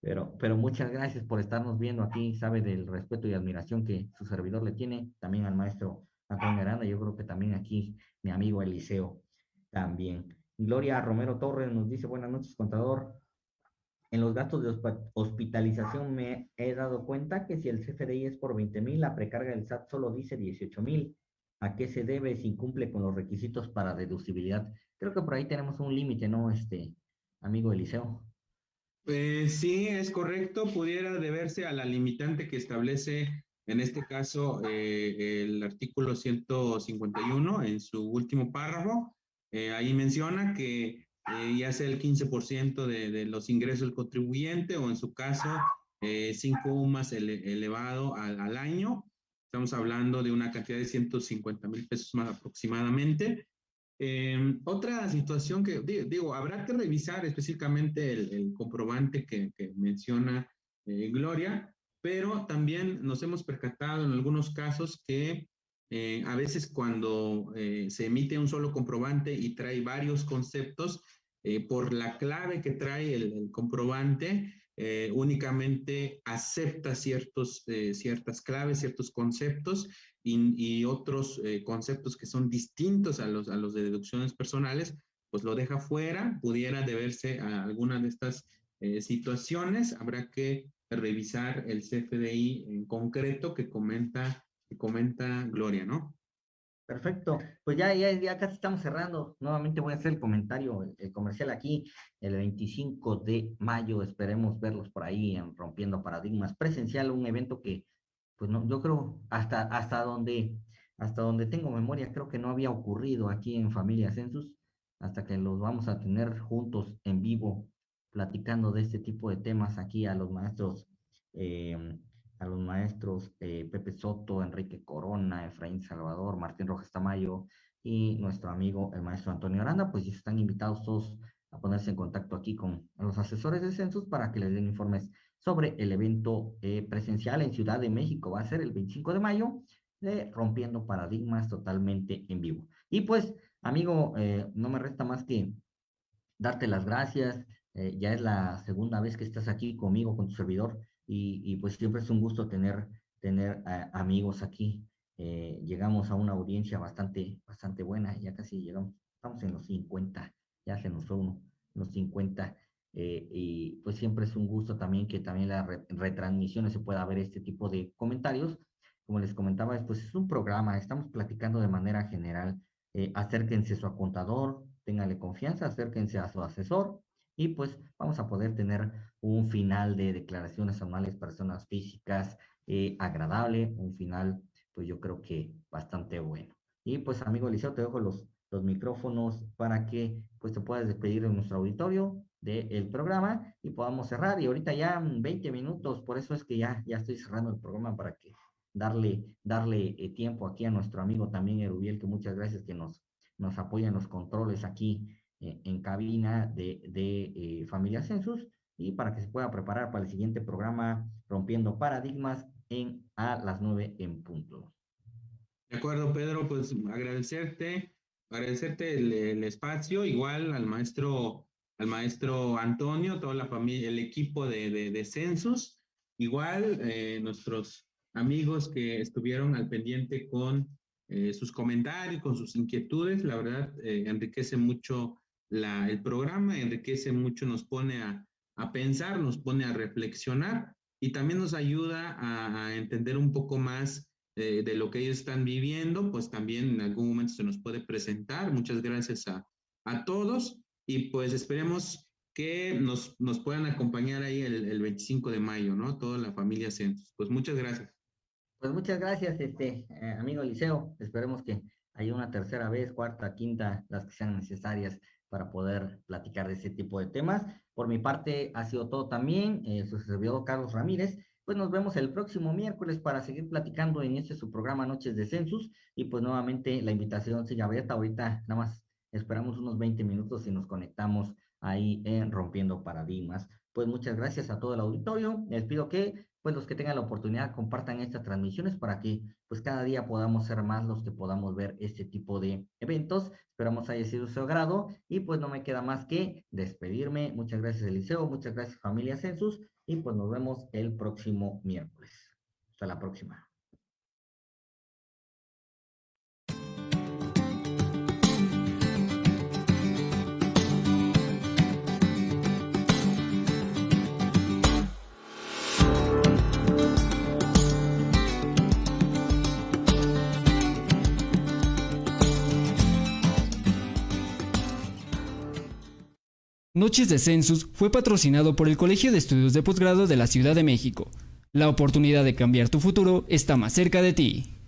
Speaker 2: pero, pero muchas gracias por estarnos viendo aquí, sabe del respeto y admiración que su servidor le tiene, también al maestro Antonio Aranda, yo creo que también aquí mi amigo Eliseo también. Gloria Romero Torres nos dice, buenas noches, contador. En los gastos de hospitalización me he dado cuenta que si el CFDI es por 20 mil, la precarga del SAT solo dice 18 mil. ¿A qué se debe si incumple con los requisitos para deducibilidad? Creo que por ahí tenemos un límite, ¿no, este amigo Eliseo?
Speaker 3: Pues sí, es correcto. Pudiera deberse a la limitante que establece en este caso, eh, el artículo 151, en su último párrafo, eh, ahí menciona que eh, ya sea el 15% de, de, los ingresos del contribuyente o en su caso, 5 UMAS elevado al, al, año. Estamos hablando de una cantidad de 150 mil pesos más aproximadamente. Em, otra situación que, digo, habrá que revisar específicamente el, el comprobante que, que menciona Gloria, pero también nos hemos percatado en algunos casos que eh, a veces cuando eh, se emite un solo comprobante y trae varios conceptos, eh, por la clave que trae el, comprobante, únicamente acepta ciertos, ciertas claves, ciertos conceptos y, otros conceptos que son distintos a los, a los de deducciones personales, pues lo deja fuera, pudiera deberse a alguna de estas situaciones, habrá que revisar el CFDI en concreto que comenta, que comenta Gloria, ¿no?
Speaker 2: Perfecto, pues ya, ya, ya casi estamos cerrando. Nuevamente voy a hacer el comentario, el, comercial aquí, el 25 de mayo, esperemos verlos por ahí en Rompiendo Paradigmas Presencial, un evento que, pues no, yo creo, hasta, hasta donde, hasta donde tengo memoria, creo que no había ocurrido aquí en Familia Census, hasta que los vamos a tener juntos en vivo platicando de este tipo de temas aquí a los maestros, eh, a los maestros eh, Pepe Soto, Enrique Corona, Efraín Salvador, Martín Rojas Tamayo y nuestro amigo el maestro Antonio Aranda, pues están invitados todos a ponerse en contacto aquí con los asesores de census para que les den informes sobre el evento eh, presencial en Ciudad de México. Va a ser el 25 de mayo, de Rompiendo Paradigmas totalmente en vivo. Y pues, amigo, no me resta más que darte las gracias, eh, ya es la segunda vez que estás aquí conmigo, con tu servidor, y, pues siempre es un gusto tener, tener amigos aquí. Eh, llegamos a una audiencia bastante, bastante buena, ya casi llegamos, estamos en los 50, ya se nos fue uno, los 50, eh, y pues siempre es un gusto también que también las retransmisiones se pueda ver este tipo de comentarios. Como les comentaba, pues es un programa, estamos platicando de manera general. acérquense a su contador, téngale confianza, acérquense a su asesor, y pues vamos a poder tener un final de declaraciones anuales personas físicas eh, agradable, un final pues yo creo que bastante bueno. Y pues amigo Eliseo, te dejo los, los micrófonos para que pues te puedas despedir de nuestro auditorio del programa y podamos cerrar. Y ahorita ya 20 minutos, por eso es que ya, ya estoy cerrando el programa para que darle, darle eh, tiempo aquí a nuestro amigo también Erubiel, que muchas gracias que nos, nos apoya en los controles aquí eh, en cabina de, de Familia Census y para que se pueda preparar para el siguiente programa Rompiendo Paradigmas en a las nueve en punto.
Speaker 3: De acuerdo, Pedro, pues agradecerte, agradecerte el, espacio, igual al maestro, al maestro Antonio, toda la familia, el equipo de, de, Census, igual eh, nuestros amigos que estuvieron al pendiente con eh, sus comentarios, con sus inquietudes, la verdad eh, enriquece mucho la, el programa, enriquece mucho, nos pone a, a pensar, nos pone a reflexionar y también nos ayuda a, entender un poco más de, lo que ellos están viviendo, pues también en algún momento se nos puede presentar. Muchas gracias a, a todos y pues esperemos que nos, nos puedan acompañar ahí el, el, 25 de mayo, ¿no? Toda la familia Centros. Pues muchas gracias.
Speaker 2: Pues muchas gracias, este eh, amigo Liceo. Esperemos que haya una tercera vez, cuarta, quinta, las que sean necesarias para poder platicar de ese tipo de temas. Por mi parte, ha sido todo también. Eh, su servidor Carlos Ramírez. Pues nos vemos el próximo miércoles para seguir platicando en este su programa Noches de Census. Y pues nuevamente la invitación sigue abierta. Ahorita nada más esperamos unos 20 minutos y nos conectamos ahí en Rompiendo Paradigmas. Pues muchas gracias a todo el auditorio. Les pido que pues los que tengan la oportunidad compartan estas transmisiones para que pues cada día podamos ser más los que podamos ver este tipo de eventos. Esperamos haya sido su agrado y pues no me queda más que despedirme. Muchas gracias Eliseo, muchas gracias familia Census y pues nos vemos el próximo miércoles. Hasta la próxima.
Speaker 1: Noches de Census fue patrocinado por el Colegio de Estudios de Posgrado de la Ciudad de México. La oportunidad de cambiar tu futuro está más cerca de ti.